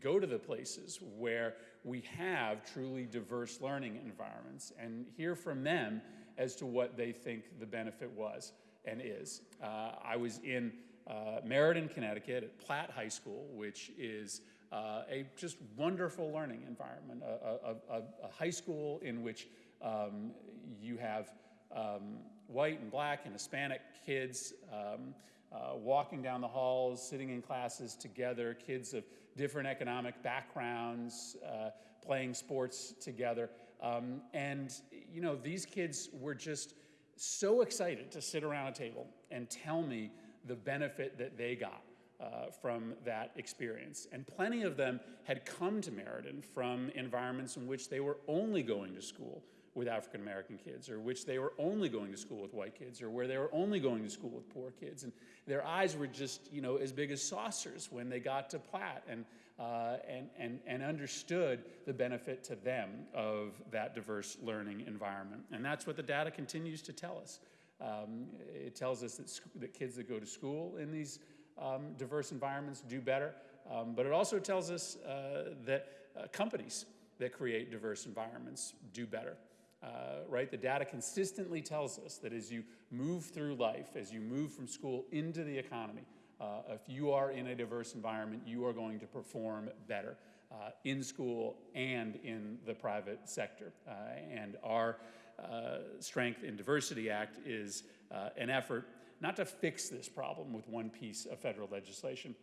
Go to the places where we have truly diverse learning environments and hear from them as to what they think the benefit was and is. Uh, I was in uh, Meriden, Connecticut, at Platt High School, which is uh, a just wonderful learning environment, a, a, a, a high school in which um, you have um, white and black and Hispanic kids um, uh, walking down the halls, sitting in classes together, kids of different economic backgrounds, uh, playing sports together. Um, and, you know, these kids were just so excited to sit around a table and tell me the benefit that they got uh, from that experience. And plenty of them had come to Meriden from environments in which they were only going to school with African American kids, or which they were only going to school with white kids, or where they were only going to school with poor kids. And their eyes were just, you know, as big as saucers when they got to Platt and, uh, and, and, and understood the benefit to them of that diverse learning environment. And that's what the data continues to tell us. Um, it tells us that, that kids that go to school in these um, diverse environments do better, um, but it also tells us uh, that uh, companies that create diverse environments do better. Uh, right? The data consistently tells us that as you move through life, as you move from school into the economy, uh, if you are in a diverse environment, you are going to perform better uh, in school and in the private sector. Uh, and our uh, Strength in Diversity Act is uh, an effort not to fix this problem with one piece of federal legislation,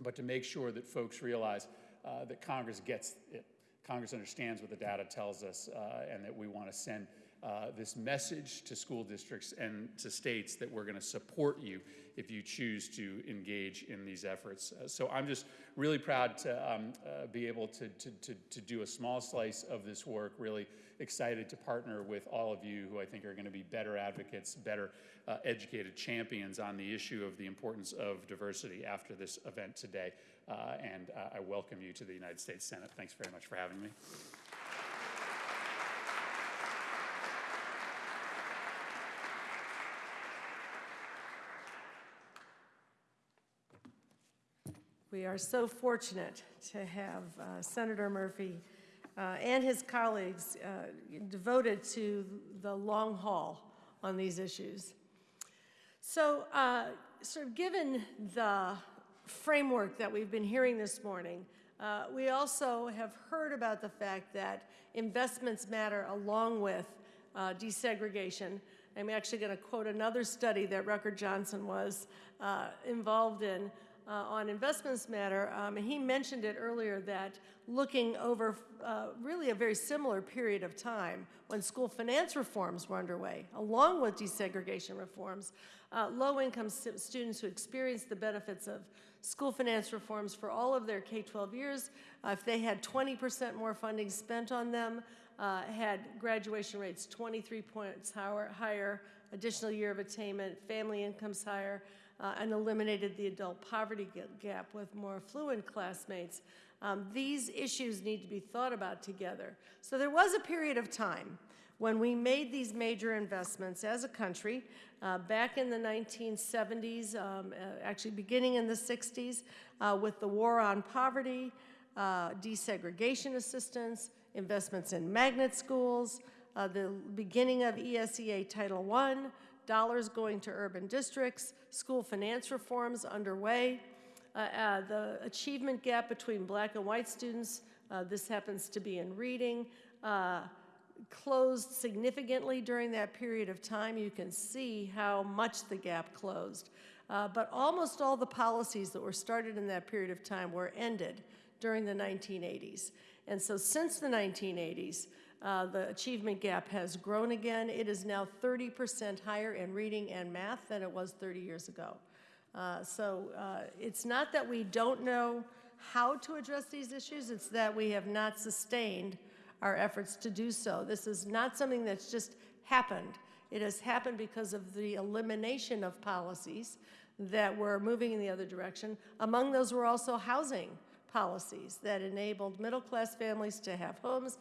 but to make sure that folks realize that Congress gets it. Congress understands what the data tells us, uh, and that we want to send uh, this message to school districts and to states that we're going to support you if you choose to engage in these efforts. Uh, so I'm just really proud to um, uh, be able to, to, to, to do a small slice of this work, really excited to partner with all of you who I think are going to be better advocates, better uh, educated champions on the issue of the importance of diversity after this event today. Uh, and uh, I welcome you to the United States Senate. Thanks very much for having me. We are so fortunate to have uh, Senator Murphy uh, and his colleagues uh, devoted to the long haul on these issues. So, uh, sort of given the framework that we've been hearing this morning, uh, we also have heard about the fact that investments matter along with uh, desegregation. I'm actually going to quote another study that Rucker Johnson was uh, involved in uh, on investments matter. Um, he mentioned it earlier that looking over uh, really a very similar period of time when school finance reforms were underway, along with desegregation reforms, uh, low-income st- students who experienced the benefits of school finance reforms for all of their K-12 years, uh, if they had 20% more funding spent on them, uh, had graduation rates 23 points higher, additional year of attainment, family incomes higher, uh, and eliminated the adult poverty gap with more affluent classmates. Um, these issues need to be thought about together. So there was a period of time when we made these major investments as a country, uh, back in the 1970s, um, uh, actually beginning in the 60s, uh, with the war on poverty, uh, desegregation assistance, investments in magnet schools, uh, the beginning of ESEA Title I, dollars going to urban districts, school finance reforms underway, uh, the achievement gap between black and white students, this happens to be in reading, closed significantly during that period of time. You can see how much the gap closed. Uh, but almost all the policies that were started in that period of time were ended during the 1980s. And so since the 1980s, uh, the achievement gap has grown again. It is now 30% higher in reading and math than it was 30 years ago. Uh, so uh, it's not that we don't know how to address these issues, it's that we have not sustained our efforts to do so. This is not something that's just happened. It has happened because of the elimination of policies that were moving in the other direction. Among those were also housing policies that enabled middle-class families to have homes,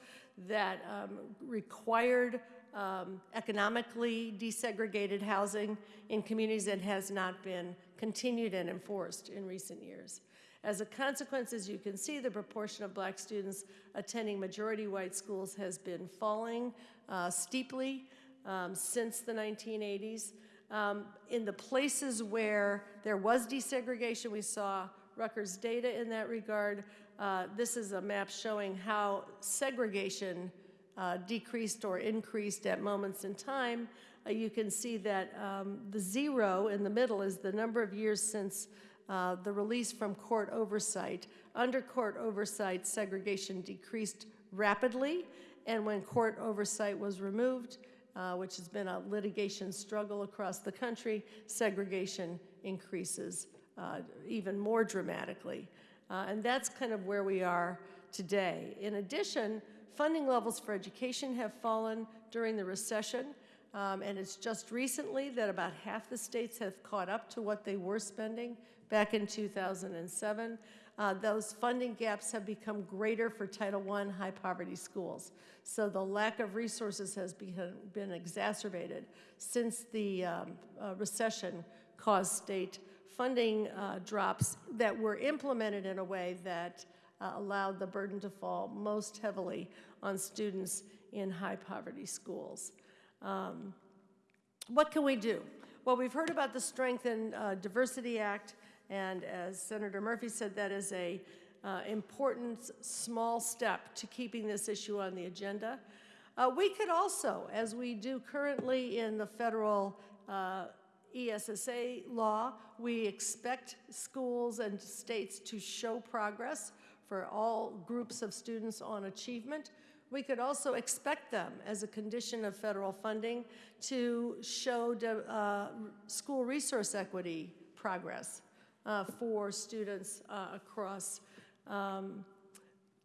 that um, required um, economically desegregated housing in communities that has not been continued and enforced in recent years. As a consequence, as you can see, the proportion of black students attending majority white schools has been falling uh, steeply um, since the 1980s. Um, in the places where there was desegregation, we saw Rucker's data in that regard. Uh, this is a map showing how segregation uh, decreased or increased at moments in time. Uh, you can see that um, the zero in the middle is the number of years since uh, the release from court oversight. Under court oversight, segregation decreased rapidly, and when court oversight was removed, uh, which has been a litigation struggle across the country, segregation increases uh, even more dramatically. Uh, and that's kind of where we are today. In addition, funding levels for education have fallen during the recession, um, and it's just recently that about half the states have caught up to what they were spending back in 2007. Uh, those funding gaps have become greater for Title I high poverty schools. So the lack of resources has been, been exacerbated since the um, uh, recession caused state funding uh, drops that were implemented in a way that uh, allowed the burden to fall most heavily on students in high poverty schools. Um, what can we do? Well, we've heard about the Strength and uh, Diversity Act, and as Senator Murphy said, that is a uh, important small step to keeping this issue on the agenda. Uh, we could also, as we do currently in the federal uh, ESSA law, we expect schools and states to show progress for all groups of students on achievement. We could also expect them, as a condition of federal funding, to show uh, school resource equity progress for students uh, across um,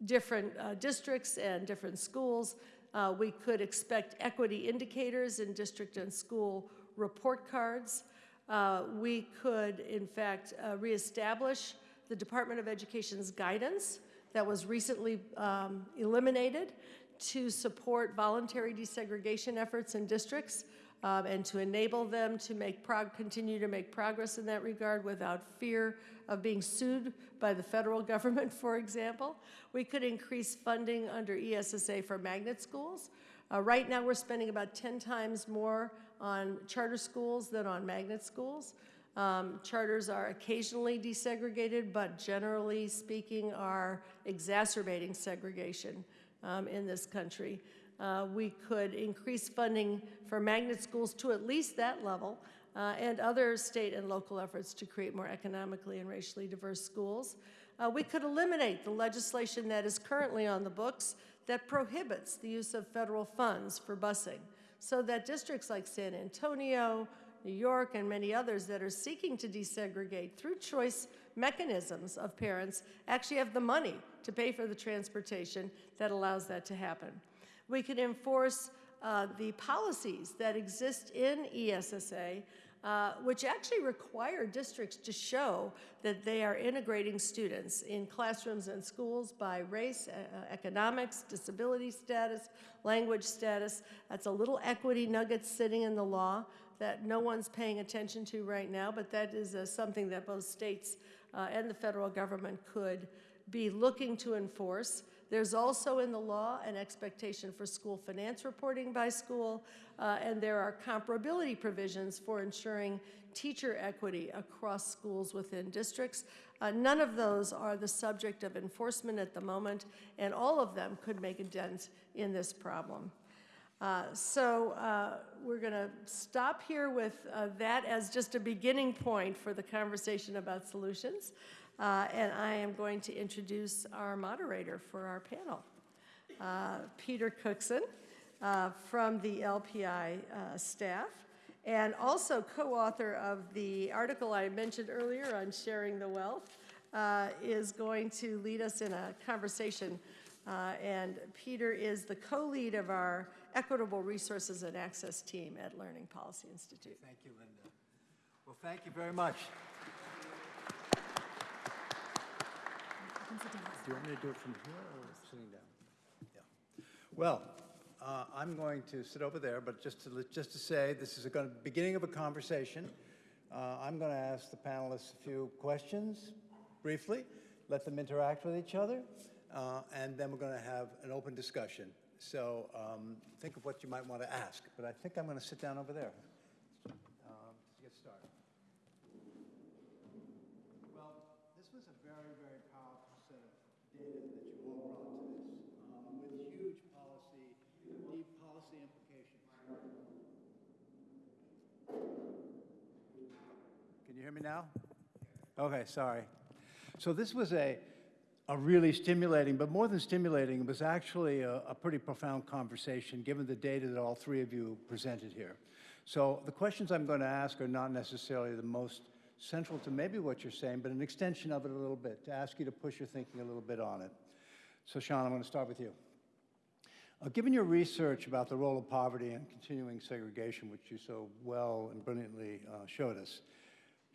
different uh, districts and different schools. Uh, we could expect equity indicators in district and school report cards. Uh, we could, in fact, uh, reestablish the Department of Education's guidance that was recently um, eliminated to support voluntary desegregation efforts in districts um, and to enable them to make continue to make progress in that regard without fear of being sued by the federal *laughs* government, for example. We could increase funding under ESSA for magnet schools. Uh, right now, we're spending about 10 times more on charter schools than on magnet schools. Um, charters are occasionally desegregated, but generally speaking, are exacerbating segregation um, in this country. Uh, we could increase funding for magnet schools to at least that level, uh, and other state and local efforts to create more economically and racially diverse schools. Uh, we could eliminate the legislation that is currently on the books that prohibits the use of federal funds for busing so that districts like San Antonio, New York, and many others that are seeking to desegregate through choice mechanisms of parents actually have the money to pay for the transportation that allows that to happen. We can enforce uh, the policies that exist in ESSA uh, which actually require districts to show that they are integrating students in classrooms and schools by race, uh, economics, disability status, language status. That's a little equity nugget sitting in the law that no one's paying attention to right now, but that is uh, something that both states uh, and the federal government could be looking to enforce. There's also in the law an expectation for school finance reporting by school, uh, and there are comparability provisions for ensuring teacher equity across schools within districts. Uh, none of those are the subject of enforcement at the moment, and all of them could make a dent in this problem. Uh, so uh, we're going to stop here with uh, that as just a beginning point for the conversation about solutions. Uh, and I am going to introduce our moderator for our panel, uh, Peter Cookson uh, from the LPI uh, staff, and also co-author of the article I mentioned earlier on sharing the wealth, uh, is going to lead us in a conversation. Uh, and Peter is the co-lead of our Equitable Resources and Access team at Learning Policy Institute. Thank you, Linda. Well, thank you very much. Do you want me to do it from here or sitting down? Yeah. Well, uh, I'm going to sit over there, but just to, just to say, this is a going, beginning of a conversation. Uh, I'm going to ask the panelists a few questions briefly, let them interact with each other, uh, and then we're going to have an open discussion. So um, think of what you might want to ask, but I think I'm going to sit down over there um, to get started. Well, this was a very, very powerful set of data that you all brought to this, um, with huge policy, deep policy implications. Can you hear me now? Okay, sorry. So this was a, a really stimulating, but more than stimulating, it was actually a, a pretty profound conversation, given the data that all three of you presented here. So the questions I'm going to ask are not necessarily the most central to maybe what you're saying, but an extension of it a little bit, to ask you to push your thinking a little bit on it. So Sean, I'm going to start with you. Uh, given your research about the role of poverty and continuing segregation, which you so well and brilliantly uh, showed us,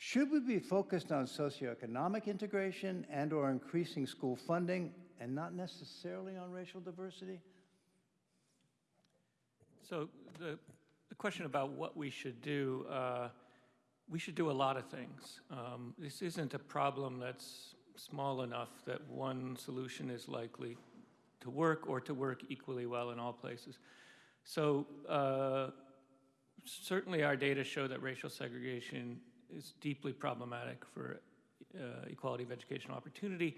should we be focused on socioeconomic integration and or increasing school funding and not necessarily on racial diversity? So the, the question about what we should do, uh, we should do a lot of things. Um, this isn't a problem that's small enough that one solution is likely to work or to work equally well in all places. So uh, certainly our data show that racial segregation is deeply problematic for uh, equality of educational opportunity.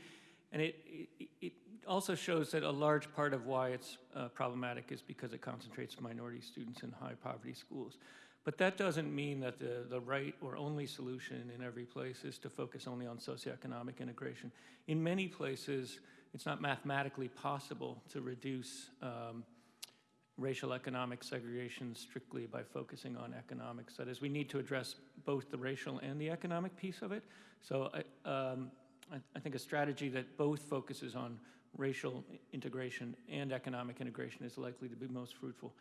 And it, it, it also shows that a large part of why it's uh, problematic is because it concentrates minority students in high poverty schools. But that doesn't mean that the, the right or only solution in every place is to focus only on socioeconomic integration. In many places, it's not mathematically possible to reduce um, racial economic segregation strictly by focusing on economics. That is, we need to address both the racial and the economic piece of it. So I, um, I, I think a strategy that both focuses on racial integration and economic integration is likely to be most fruitful.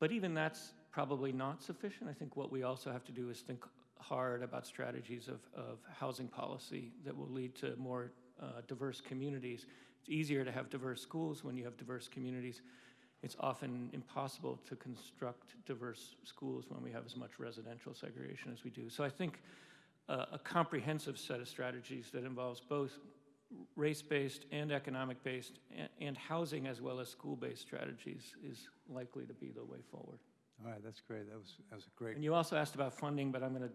But even that's probably not sufficient. I think what we also have to do is think hard about strategies of, of housing policy that will lead to more uh, diverse communities. It's easier to have diverse schools when you have diverse communities. It's often impossible to construct diverse schools when we have as much residential segregation as we do. So I think uh, a comprehensive set of strategies that involves both race-based and economic-based and, and housing as well as school-based strategies is likely to be the way forward. All right, that's great. That was, that was a great. And you also asked about funding, but I'm going to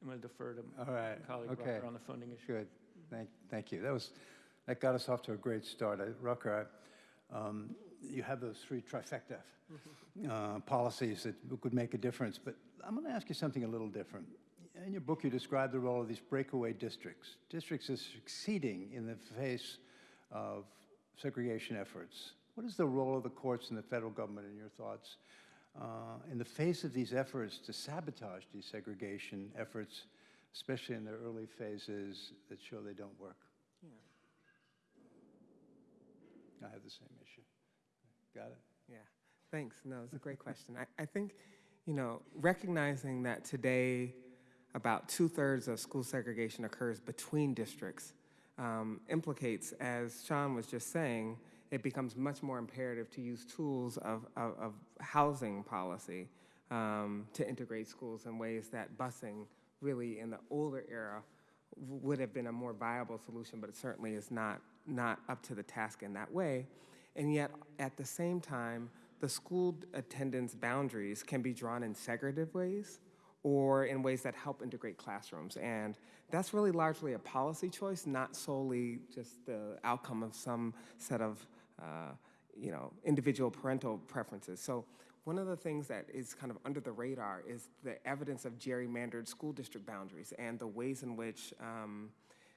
I'm going to defer to All right, my colleague okay. Rucker on the funding issue. Good. Thank, thank you. That was, that got us off to a great start. I- Rucker, I- um, you have those three trifecta uh, policies that could make a difference, but I'm going to ask you something a little different. In your book, you describe the role of these breakaway districts. Districts that are succeeding in the face of segregation efforts. What is the role of the courts and the federal government, in your thoughts, uh, in the face of these efforts to sabotage desegregation efforts, especially in their early phases that show they don't work? Yeah. I have the same. Got it? Yeah, thanks. No, it's a great question. I, I think, you know, recognizing that today about two thirds of school segregation occurs between districts um, implicates, as Sean was just saying, it becomes much more imperative to use tools of, of, of housing policy um, to integrate schools in ways that busing really in the older era would have been a more viable solution, but it certainly is not, not up to the task in that way. And yet, at the same time, the school attendance boundaries can be drawn in segregative ways or in ways that help integrate classrooms. And that's really largely a policy choice, not solely just the outcome of some set of uh, you know, individual parental preferences. So one of the things that is kind of under the radar is the evidence of gerrymandered school district boundaries and the ways in which um,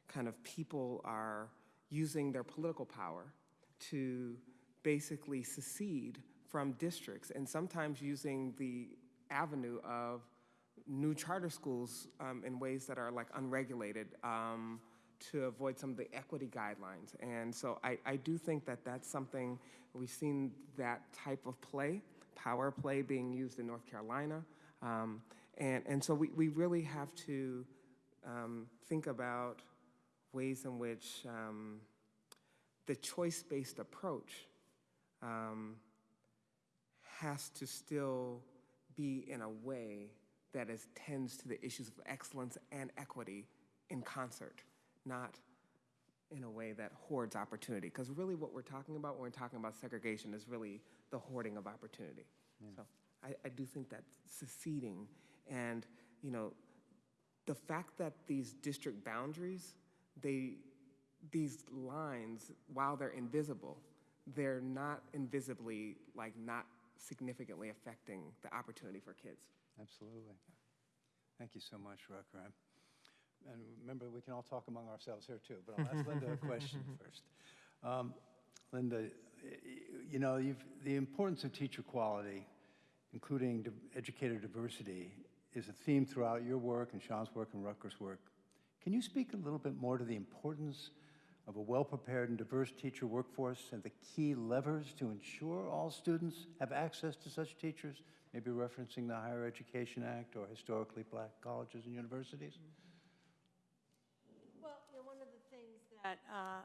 kind of people are using their political power to basically secede from districts and sometimes using the avenue of new charter schools um, in ways that are like unregulated um, to avoid some of the equity guidelines. And so I, I do think that that's something we've seen that type of play, power play being used in North Carolina. Um, and, and so we, we really have to um, think about ways in which the choice-based approach um, has to still be in a way that is, tends to the issues of excellence and equity in concert, not in a way that hoards opportunity. Because really what we're talking about when we're talking about segregation is really the hoarding of opportunity. So I, I do think that seceding and, you know, the fact that these district boundaries, they, these lines, while they're invisible, they're not invisibly, like not significantly affecting the opportunity for kids. Absolutely. Thank you so much, Rucker. And remember, we can all talk among ourselves here too, but I'll ask Linda a question *laughs* first. Um, Linda, you know, you've, the importance of teacher quality, including div- educator diversity, is a theme throughout your work and Sean's work and Rucker's work. Can you speak a little bit more to the importance of a well-prepared and diverse teacher workforce and the key levers to ensure all students have access to such teachers, maybe referencing the Higher Education Act or historically black colleges and universities? Well, you know, one of the things that uh,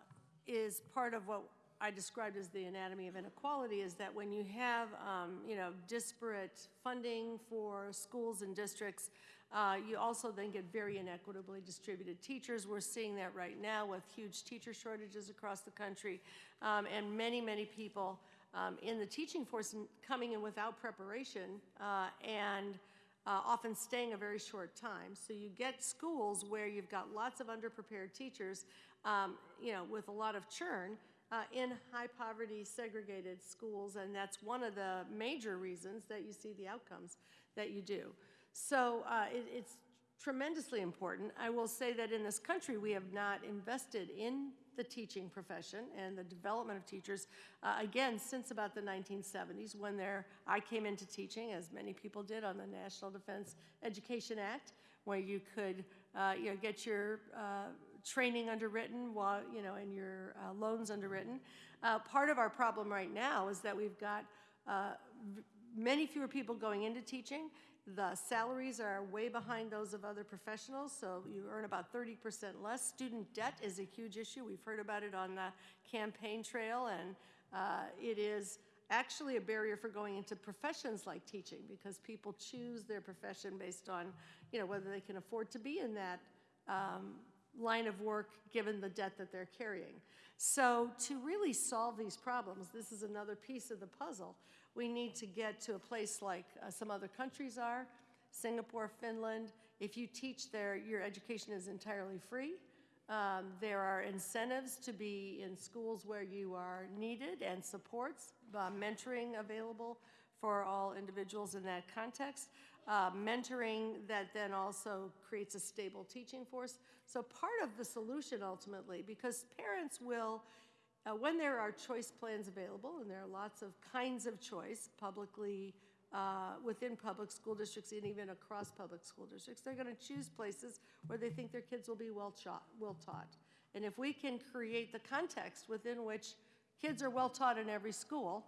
is part of what I described as the anatomy of inequality is that when you have, um, you know, disparate funding for schools and districts, uh, you also then get very inequitably distributed teachers. We're seeing that right now with huge teacher shortages across the country, um, and many, many people um, in the teaching force coming in without preparation uh, and uh, often staying a very short time. So you get schools where you've got lots of underprepared teachers, um, you know, with a lot of churn uh, in high poverty segregated schools, and that's one of the major reasons that you see the outcomes that you do. So uh, it, it's tremendously important. I will say that in this country, we have not invested in the teaching profession and the development of teachers, uh, again, since about the 1970s, when there, I came into teaching, as many people did, on the National Defense Education Act, where you could, uh, you know, get your uh, training underwritten while, you know, and your uh, loans underwritten. Uh, part of our problem right now is that we've got many fewer people going into teaching. The salaries are way behind those of other professionals, so you earn about 30% less. Student debt is a huge issue. We've heard about it on the campaign trail, and uh, it is actually a barrier for going into professions like teaching because people choose their profession based on, you know, whether they can afford to be in that um, line of work given the debt that they're carrying. So to really solve these problems, this is another piece of the puzzle. We need to get to a place like uh, some other countries are, Singapore, Finland. If you teach there, your education is entirely free. Um, there are incentives to be in schools where you are needed and supports, uh, mentoring available for all individuals in that context. Uh, mentoring that then also creates a stable teaching force. So part of the solution ultimately, because parents will, uh, when there are choice plans available, and there are lots of kinds of choice publicly uh, within public school districts and even across public school districts, they're going to choose places where they think their kids will be well, taught, well taught. And if we can create the context within which kids are well taught in every school,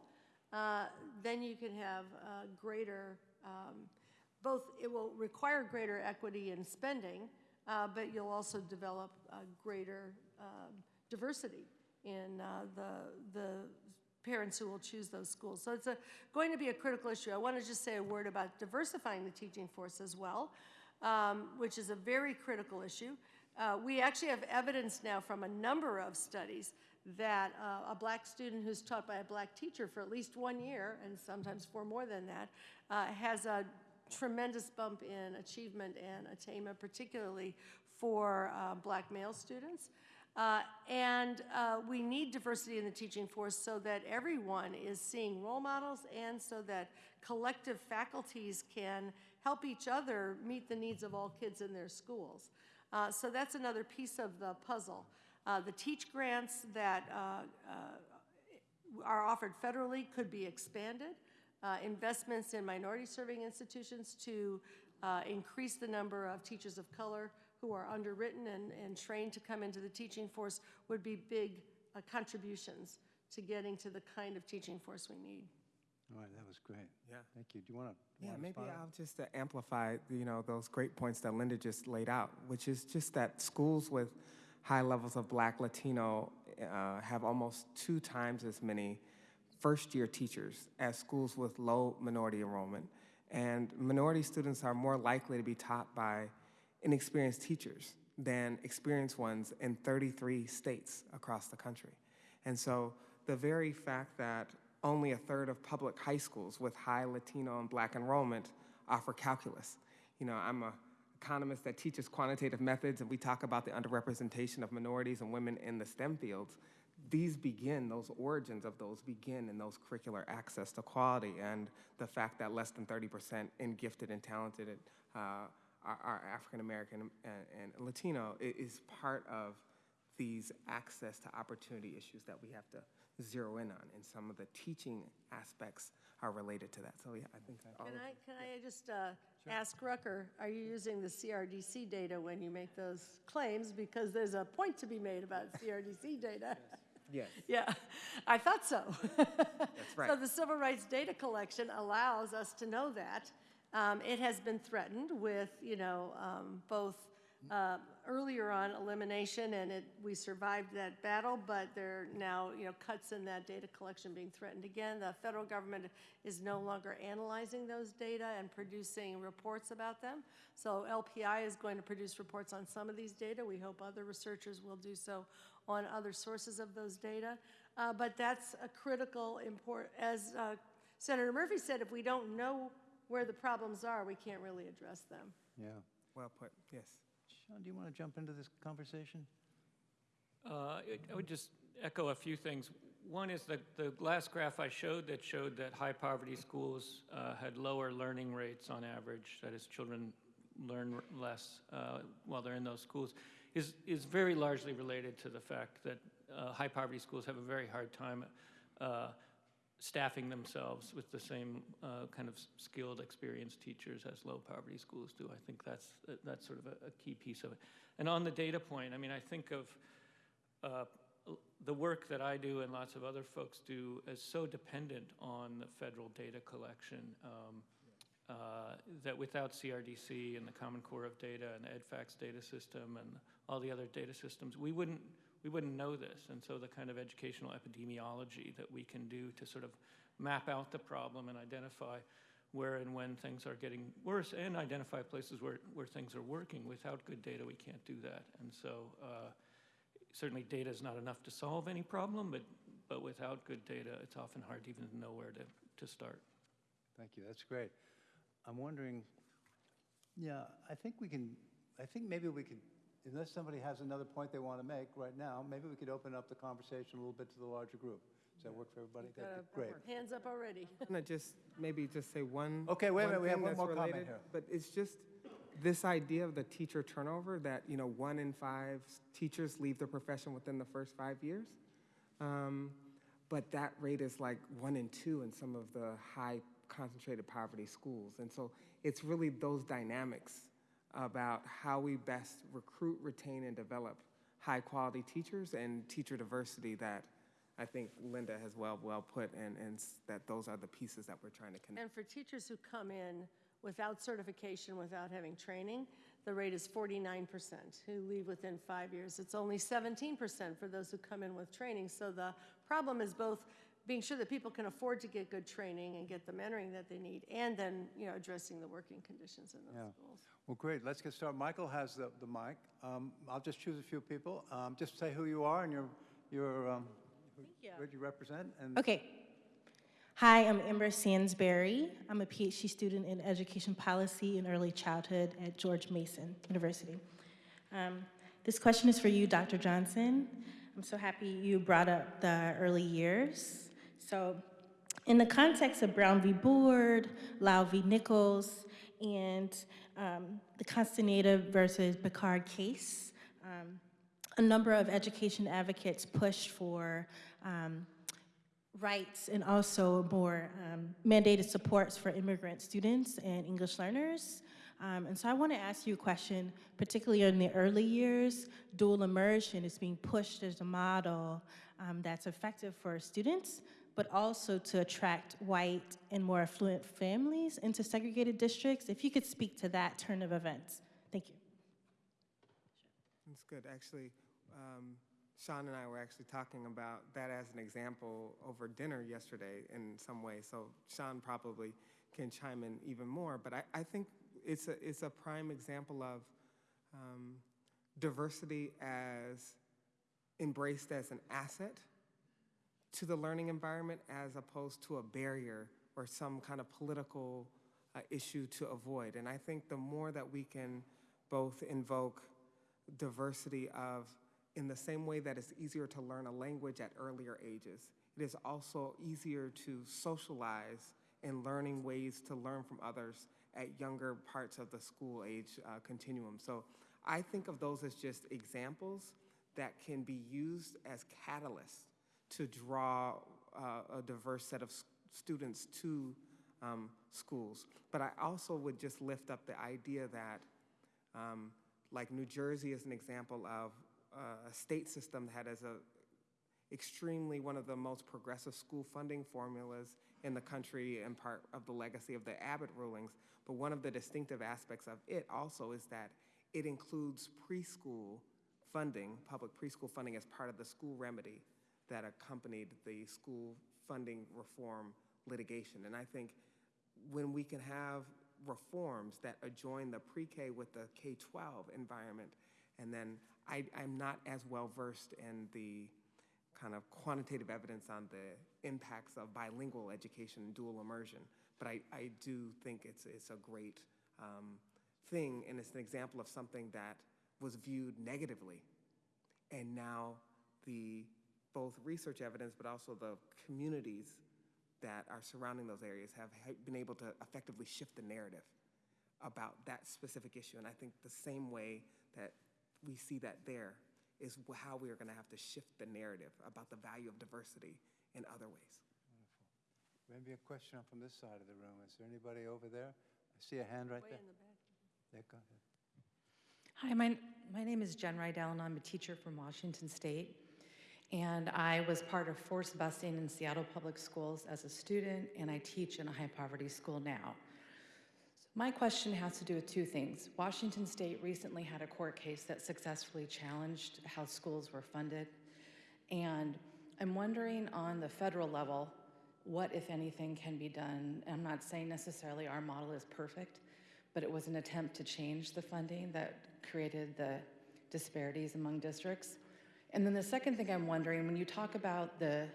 uh, then you can have uh, greater, um, both, it will require greater equity in spending, uh, but you'll also develop greater um, diversity in uh, the, the parents who will choose those schools. So it's a, going to be a critical issue. I want to just say a word about diversifying the teaching force as well, um, which is a very critical issue. Uh, we actually have evidence now from a number of studies that uh, a black student who's taught by a black teacher for at least one year, and sometimes for more than that, uh, has a tremendous bump in achievement and attainment, particularly for uh, black male students. Uh, and uh, we need diversity in the teaching force so that everyone is seeing role models and so that collective faculties can help each other meet the needs of all kids in their schools. Uh, so that's another piece of the puzzle. Uh, the teach grants that uh, uh, are offered federally could be expanded. Investments in minority serving institutions to increase the number of teachers of color who are underwritten and, and trained to come into the teaching force would be big uh, contributions to getting to the kind of teaching force we need. All right, that was great. Yeah. Thank you. Do you want to? Yeah, maybe I'll just uh, amplify, you know, those great points that Linda just laid out, which is just that schools with high levels of Black, Latino uh, have almost two times as many first-year teachers as schools with low minority enrollment. And minority students are more likely to be taught by inexperienced teachers than experienced ones in 33 states across the country. And so the very fact that only a third of public high schools with high Latino and Black enrollment offer calculus. You know, I'm an economist that teaches quantitative methods, and we talk about the underrepresentation of minorities and women in the STEM fields. These begin, those origins of those begin in those curricular access to quality and the fact that less than 30% in gifted and talented uh, are, are African American and, and Latino is part of these access to opportunity issues that we have to zero in on, and some of the teaching aspects are related to that. So yeah, I think that all Can I, can I just uh, ask Rucker, are you using the CRDC data when you make those claims? Because there's a point to be made about *laughs* CRDC data. Yes, Yeah, I thought so. that's right. *laughs* So the civil rights data collection allows us to know that. Um, It has been threatened with, you know, um, both uh, earlier on elimination, and it, we survived that battle, but there are now, you know, cuts in that data collection being threatened again. The federal government is no longer analyzing those data and producing reports about them. So LPI is going to produce reports on some of these data. We hope other researchers will do so on other sources of those data. Uh, But that's a critical import, as uh, Senator Murphy said, if we don't know where the problems are, we can't really address them. Yeah. Well put, yes. Sean, do you want to jump into this conversation? Uh, I I would just echo a few things. One is that the last graph I showed that showed that high-poverty schools uh, had lower learning rates on average, that is, children learn less uh, while they're in those schools, is, is very largely related to the fact that uh, high-poverty schools have a very hard time uh, staffing themselves with the same uh, kind of skilled, experienced teachers as low-poverty schools do. I think that's, that's sort of a, a key piece of it. And on the data point, I mean, I think of uh, the work that I do and lots of other folks do is so dependent on the federal data collection um, uh, that without CRDC and the Common Core of Data and EDFacts data system and all the other data systems, we wouldn't we wouldn't know this. And so the kind of educational epidemiology that we can do to sort of map out the problem and identify where and when things are getting worse and identify places where, where things are working. Without good data, we can't do that. And so uh, certainly data is not enough to solve any problem, but, but without good data, it's often hard to even to know where to, to start. Thank you, that's great. I'm wondering, yeah, I think we can, I think maybe we could, unless somebody has another point they want to make right now, maybe we could open up the conversation a little bit to the larger group. Does that work for everybody? That'd be Great. Hands up already. *laughs* I'm just, maybe just say one. Okay, wait a minute, we have one that's more comment here. But it's just this idea of the teacher turnover, that, you know, one in five teachers leave the profession within the first five years. Um, But that rate is like one in two in some of the high concentrated poverty schools. And so it's really those dynamics about how we best recruit, retain, and develop high-quality teachers and teacher diversity that I think Linda has well, well put, and, and that those are the pieces that we're trying to connect. And for teachers who come in without certification, without having training, the rate is 49% who leave within five years. It's only 17% for those who come in with training. So the problem is both being sure that people can afford to get good training and get the mentoring that they need, and then, you know, addressing the working conditions in Yeah. those schools. Well, great, let's get started. Michael has the, the mic. Um, I'll just choose a few people. Um, Just say who you are and your, your, um, who- you. what you represent, and Okay. Hi, I'm Ember Sansberry. I'm a PhD student in education policy and early childhood at George Mason University. Um, this question is for you, Dr. Johnson. I'm so happy you brought up the early years. So, in the context of Brown v. Board, Lau v. Nichols, and um, the Castaneda versus Pickard case, um, a number of education advocates pushed for um, rights and also more um, mandated supports for immigrant students and English learners. Um, and so I want to ask you a question, particularly in the early years, dual immersion is being pushed as a model um, that's effective for students, but also to attract white and more affluent families into segregated districts. If you could speak to that turn of events. Thank you. That's good. Actually, um, Sean and I were actually talking about that as an example over dinner yesterday in some way. So Sean probably can chime in even more. But I, I think it's a, it's a prime example of um, diversity as embraced as an asset to the learning environment as opposed to a barrier or some kind of political uh, issue to avoid. And I think the more that we can both invoke diversity of, in the same way that it's easier to learn a language at earlier ages, it is also easier to socialize in learning ways to learn from others at younger parts of the school age uh, continuum. So I think of those as just examples that can be used as catalysts to draw uh, a diverse set of students to um, schools. But I also would just lift up the idea that, um, like New Jersey is an example of uh, a state system that has a extremely one of the most progressive school funding formulas in the country and part of the legacy of the Abbott rulings. But one of the distinctive aspects of it also is that it includes preschool funding, public preschool funding as part of the school remedy that accompanied the school funding reform litigation. And I think when we can have reforms that adjoin the pre-K with the K-12 environment, and then I, I'm not as well versed in the kind of quantitative evidence on the impacts of bilingual education and dual immersion, but I, I do think it's, it's a great um, thing, and it's an example of something that was viewed negatively, and now the both research evidence, but also the communities that are surrounding those areas have been able to effectively shift the narrative about that specific issue. And I think the same way that we see that there is how we are going to have to shift the narrative about the value of diversity in other ways. Maybe a question from this side of the room. Is there anybody over there? I see a hand right Way there. in the back. Yeah, go ahead. Hi, my, my name is Jen Rydell, and I'm a teacher from Washington State. And I was part of forced busing in Seattle Public Schools as a student, and I teach in a high poverty school now. So My question has to do with two things. Washington State recently had a court case that successfully challenged how schools were funded. And I'm wondering on the federal level, what, if anything, can be done? I'm not saying necessarily our model is perfect, but it was an attempt to change the funding that created the disparities among districts. And then the second thing I'm wondering, when you talk about the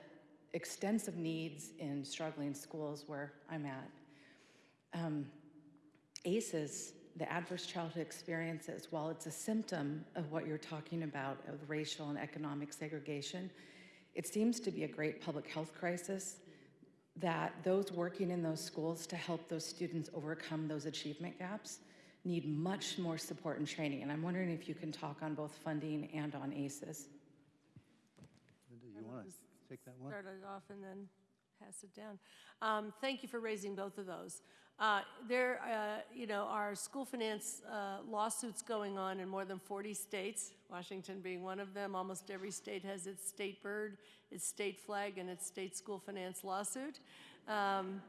extensive needs in struggling schools where I'm at, um, ACEs, the adverse childhood experiences, while it's a symptom of what you're talking about of racial and economic segregation, it seems to be a great public health crisis that those working in those schools to help those students overcome those achievement gaps need much more support and training. And I'm wondering if you can talk on both funding and on ACEs. Linda, I you will want to just take that one? Start it off and then pass it down. Um, Thank you for raising both of those. Uh, There, uh, you know, are school finance uh, lawsuits going on in more than 40 states, Washington being one of them. Almost every state has its state bird, its state flag, and its state school finance lawsuit. Um,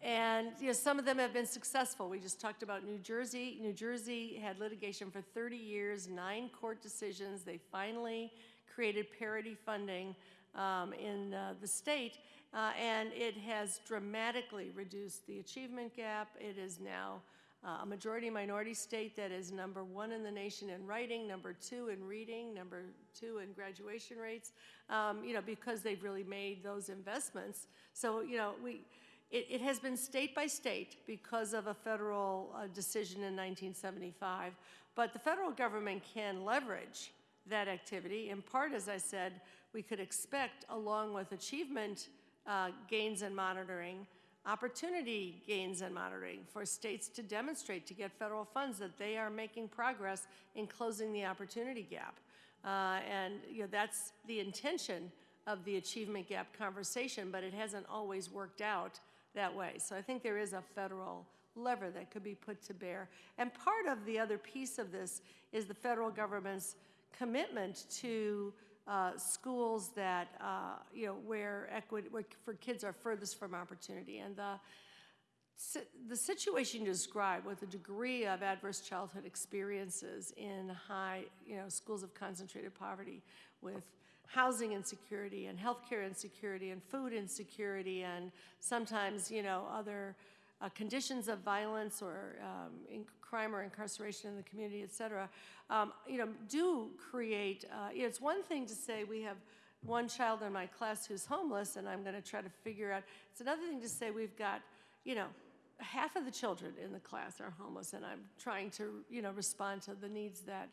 And, you know, some of them have been successful. We just talked about New Jersey. New Jersey had litigation for 30 years, nine court decisions. They finally created parity funding um, in uh, the state, uh, and it has dramatically reduced the achievement gap. It is now uh, a majority minority state that is number one in the nation in writing, number two in reading, number two in graduation rates, um, you know, because they've really made those investments. So, you know, we, it, it has been state by state because of a federal uh, decision in 1975. But the federal government can leverage that activity. In part, as I said, we could expect, along with achievement uh, gains and monitoring, opportunity gains and monitoring for states to demonstrate to get federal funds that they are making progress in closing the opportunity gap. Uh, and you know, that's the intention of the achievement gap conversation, but it hasn't always worked out that way. So I think there is a federal lever that could be put to bear. And part of the other piece of this is the federal government's commitment to uh, schools that, uh, you know, where equity, where for kids are furthest from opportunity. And the the situation you described with the degree of adverse childhood experiences in high, you know, schools of concentrated poverty with housing insecurity and healthcare insecurity and food insecurity and sometimes, you know, other uh, conditions of violence or um, crime or incarceration in the community, et cetera, um, you know, do create, uh, it's one thing to say we have one child in my class who's homeless and I'm going to try to figure out, it's another thing to say we've got, you know, half of the children in the class are homeless and I'm trying to, you know, respond to the needs that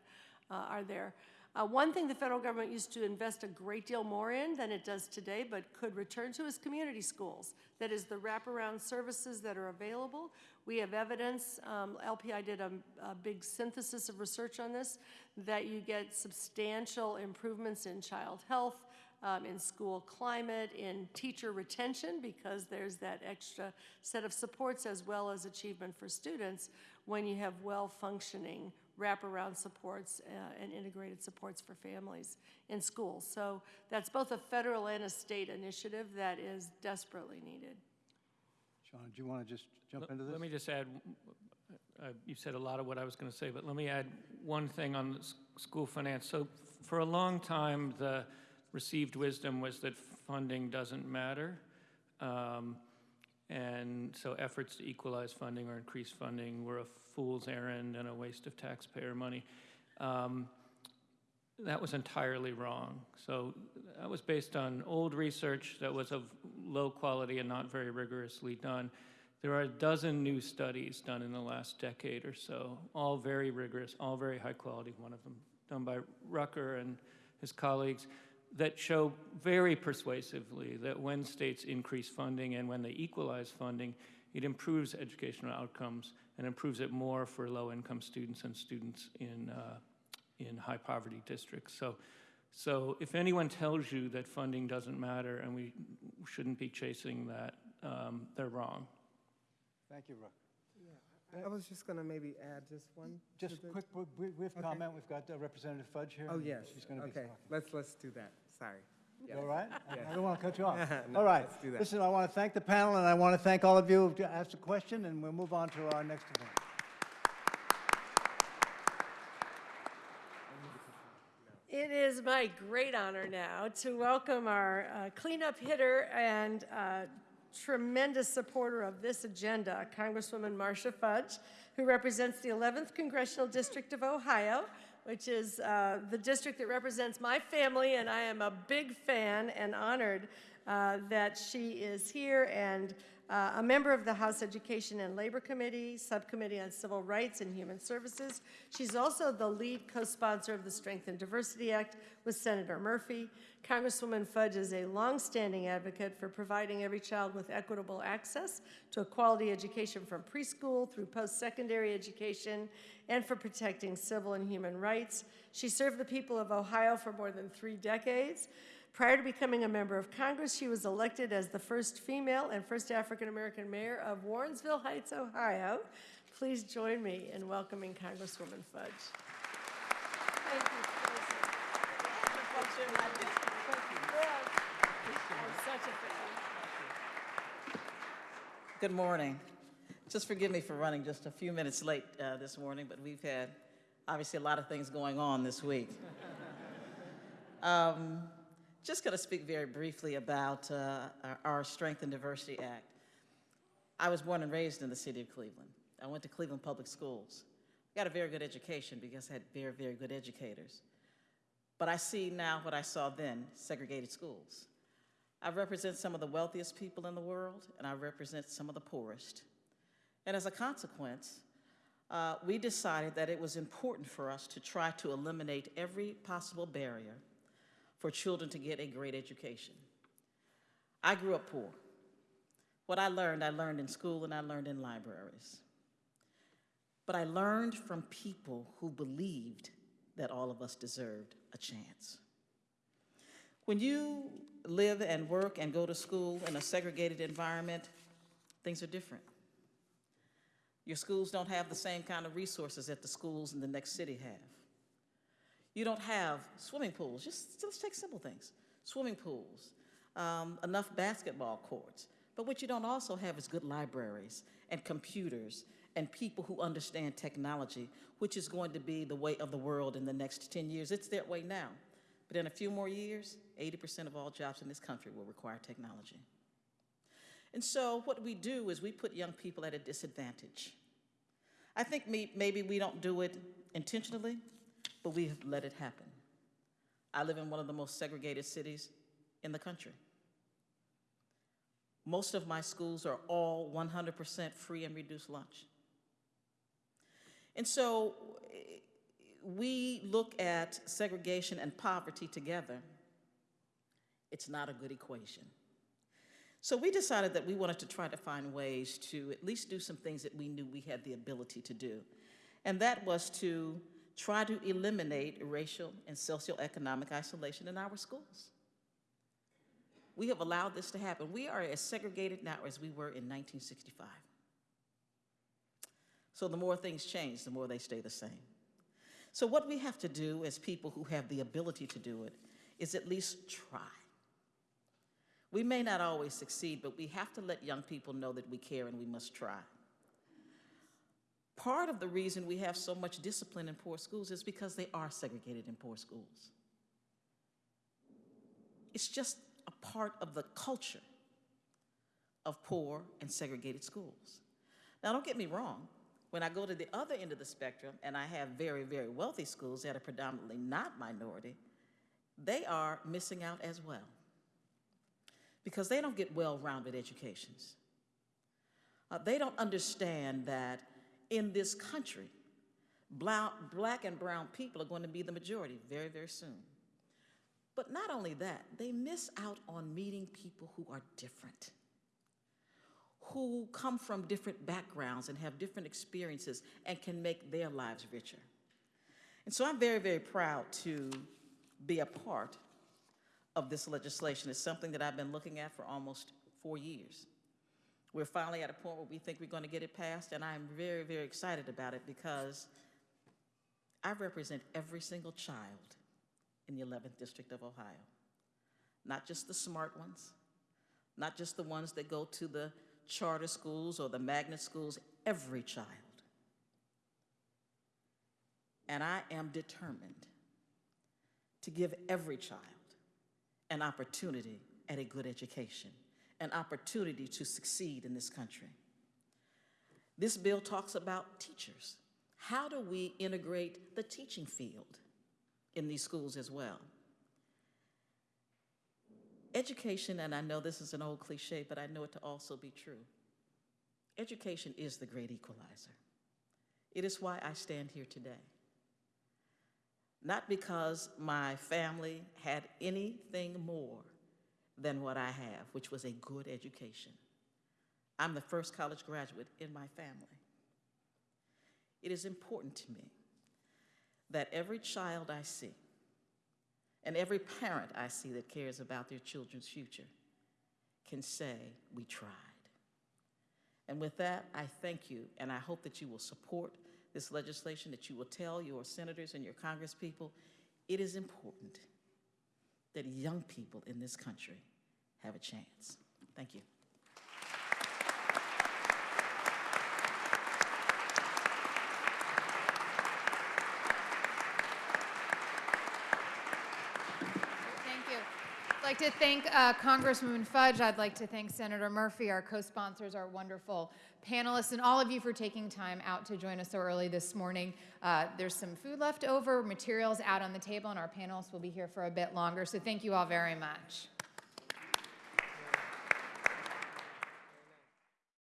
uh, are there. Uh, one thing the federal government used to invest a great deal more in than it does today, but could return to, is community schools. That is the wraparound services that are available. We have evidence, um, LPI did a, a big synthesis of research on this, that you get substantial improvements in child health, um, in school climate, in teacher retention, because there's that extra set of supports as well as achievement for students when you have well-functioning wraparound supports uh, and integrated supports for families in schools. So that's both a federal and a state initiative that is desperately needed. Sean, do you want to just jump Let- into this? Let me just add, uh, you said a lot of what I was going to say, but let me add one thing on the s- school finance. So for a long time, the received wisdom was that funding doesn't matter. Um, And so efforts to equalize funding or increase funding were a fool's errand and a waste of taxpayer money. Um, That was entirely wrong. So that was based on old research that was of low quality and not very rigorously done. There are a dozen new studies done in the last decade or so, all very rigorous, all very high quality, one of them done by Rucker and his colleagues, that show very persuasively that when states increase funding and when they equalize funding, it improves educational outcomes and improves it more for low-income students and students in, uh, in high poverty districts. So, so if anyone tells you that funding doesn't matter and we shouldn't be chasing that, um, they're wrong. Thank you, Ruck. I was just going to maybe add just one. Just the- quick, br- br- brief Okay. comment. We've got uh, Representative Fudge here. Oh, yes. She's going to be Okay, talking. let's, let's do that. Sorry. You all right? I- *laughs* Yes. I don't want to cut you off. *laughs* No, All right. let's do that. Listen, I want to thank the panel, and I want to thank all of you who asked a question, and we'll move on to our next event. It is my great honor now to welcome our uh, cleanup hitter and uh, tremendous supporter of this agenda, Congresswoman Marcia Fudge, who represents the 11th Congressional District of Ohio, which is uh, the district that represents my family, and I am a big fan and honored uh, that she is here and uh, a member of the House Education and Labor Committee, Subcommittee on Civil Rights and Human Services. She's also the lead co-sponsor of the Strength in Diversity Act with Senator Murphy. Congresswoman Fudge is a longstanding advocate for providing every child with equitable access to a quality education from preschool through post-secondary education and for protecting civil and human rights. She served the people of Ohio for more than three decades. Prior to becoming a member of Congress, she was elected as the first female and first African American mayor of Warrensville Heights, Ohio. Please join me in welcoming Congresswoman Fudge. Thank you, I'm such a fan. Good morning. Just forgive me for running just a few minutes late uh, this morning, but we've had obviously a lot of things going on this week. *laughs* um, just going to speak very briefly about uh, our, Strength in Diversity Act. I was born and raised in the city of Cleveland. I went to Cleveland Public Schools. Got a very good education because I had very, very good educators. But I see now what I saw then segregated schools. I represent some of the wealthiest people in the world, and I represent some of the poorest. And as a consequence, uh, we decided that it was important for us to try to eliminate every possible barrier for children to get a great education. I grew up poor. What I learned, I learned in school and I learned in libraries. But I learned from people who believed that all of us deserved a chance. When you live and work and go to school in a segregated environment, things are different. Your schools don't have the same kind of resources that the schools in the next city have. You don't have swimming pools, just let's take simple things. Swimming pools, um, enough basketball courts, But what you don't also have is good libraries and computers and people who understand technology, which is going to be the way of the world in the next 10 years. It's that way now. But in a few more years, 80% of all jobs in this country will require technology. And so what we do is we put young people at a disadvantage. I think maybe we don't do it intentionally, but we have let it happen. I live in one of the most segregated cities in the country. Most of my schools are all 100% free and reduced lunch. And so we look at segregation and poverty together. It's not a good equation. So we decided that we wanted to try to find ways to at least do some things that we knew we had the ability to do. And that was to try to eliminate racial and socioeconomic isolation in our schools. We have allowed this to happen. We are as segregated now as we were in 1965. So the more things change, the more they stay the same. So what we have to do as people who have the ability to do it is at least try. We may not always succeed, but we have to let young people know that we care and we must try. Part of the reason we have so much discipline in poor schools is because they are segregated in poor schools. It's just a part of the culture of poor and segregated schools. Now, don't get me wrong. When I go to the other end of the spectrum and I have very, very wealthy schools that are predominantly not minority, they are missing out as well because they don't get well-rounded educations. Uh, they don't understand that in this country, black, and brown people are going to be the majority very, very soon. But not only that, they miss out on meeting people who are different, who come from different backgrounds and have different experiences and can make their lives richer. And so I'm very, very proud to be a part of this legislation. It's something that I've been looking at for almost four years. We're finally at a point where we think we're going to get it passed, and I'm very, very excited about it because I represent every single child in the 11th District of Ohio. Not just the smart ones, not just the ones that go to the charter schools or the magnet schools, every child. And I am determined to give every child an opportunity at a good education, an opportunity to succeed in this country. This bill talks about teachers. How do we integrate the teaching field in these schools as well? Education, and I know this is an old cliche, but I know it to also be true. Education is the great equalizer. It is why I stand here today not because my family had anything more than what I have, which was a good education. I'm the first college graduate in my family. It is important to me that every child I see and every parent I see that cares about their children's future can say, we tried. And with that, I thank you, and I hope that you will support this legislation, that you will tell your senators and your congresspeople it is important that young people in this country have a chance. Thank you. Thank you. I'd like to thank uh, Congresswoman Fudge. I'd like to thank Senator Murphy, our co-sponsors, our wonderful panelists, and all of you for taking time out to join us so early this morning. Uh, there's some food left over, materials out on the table, and our panelists will be here for a bit longer. So thank you all very much.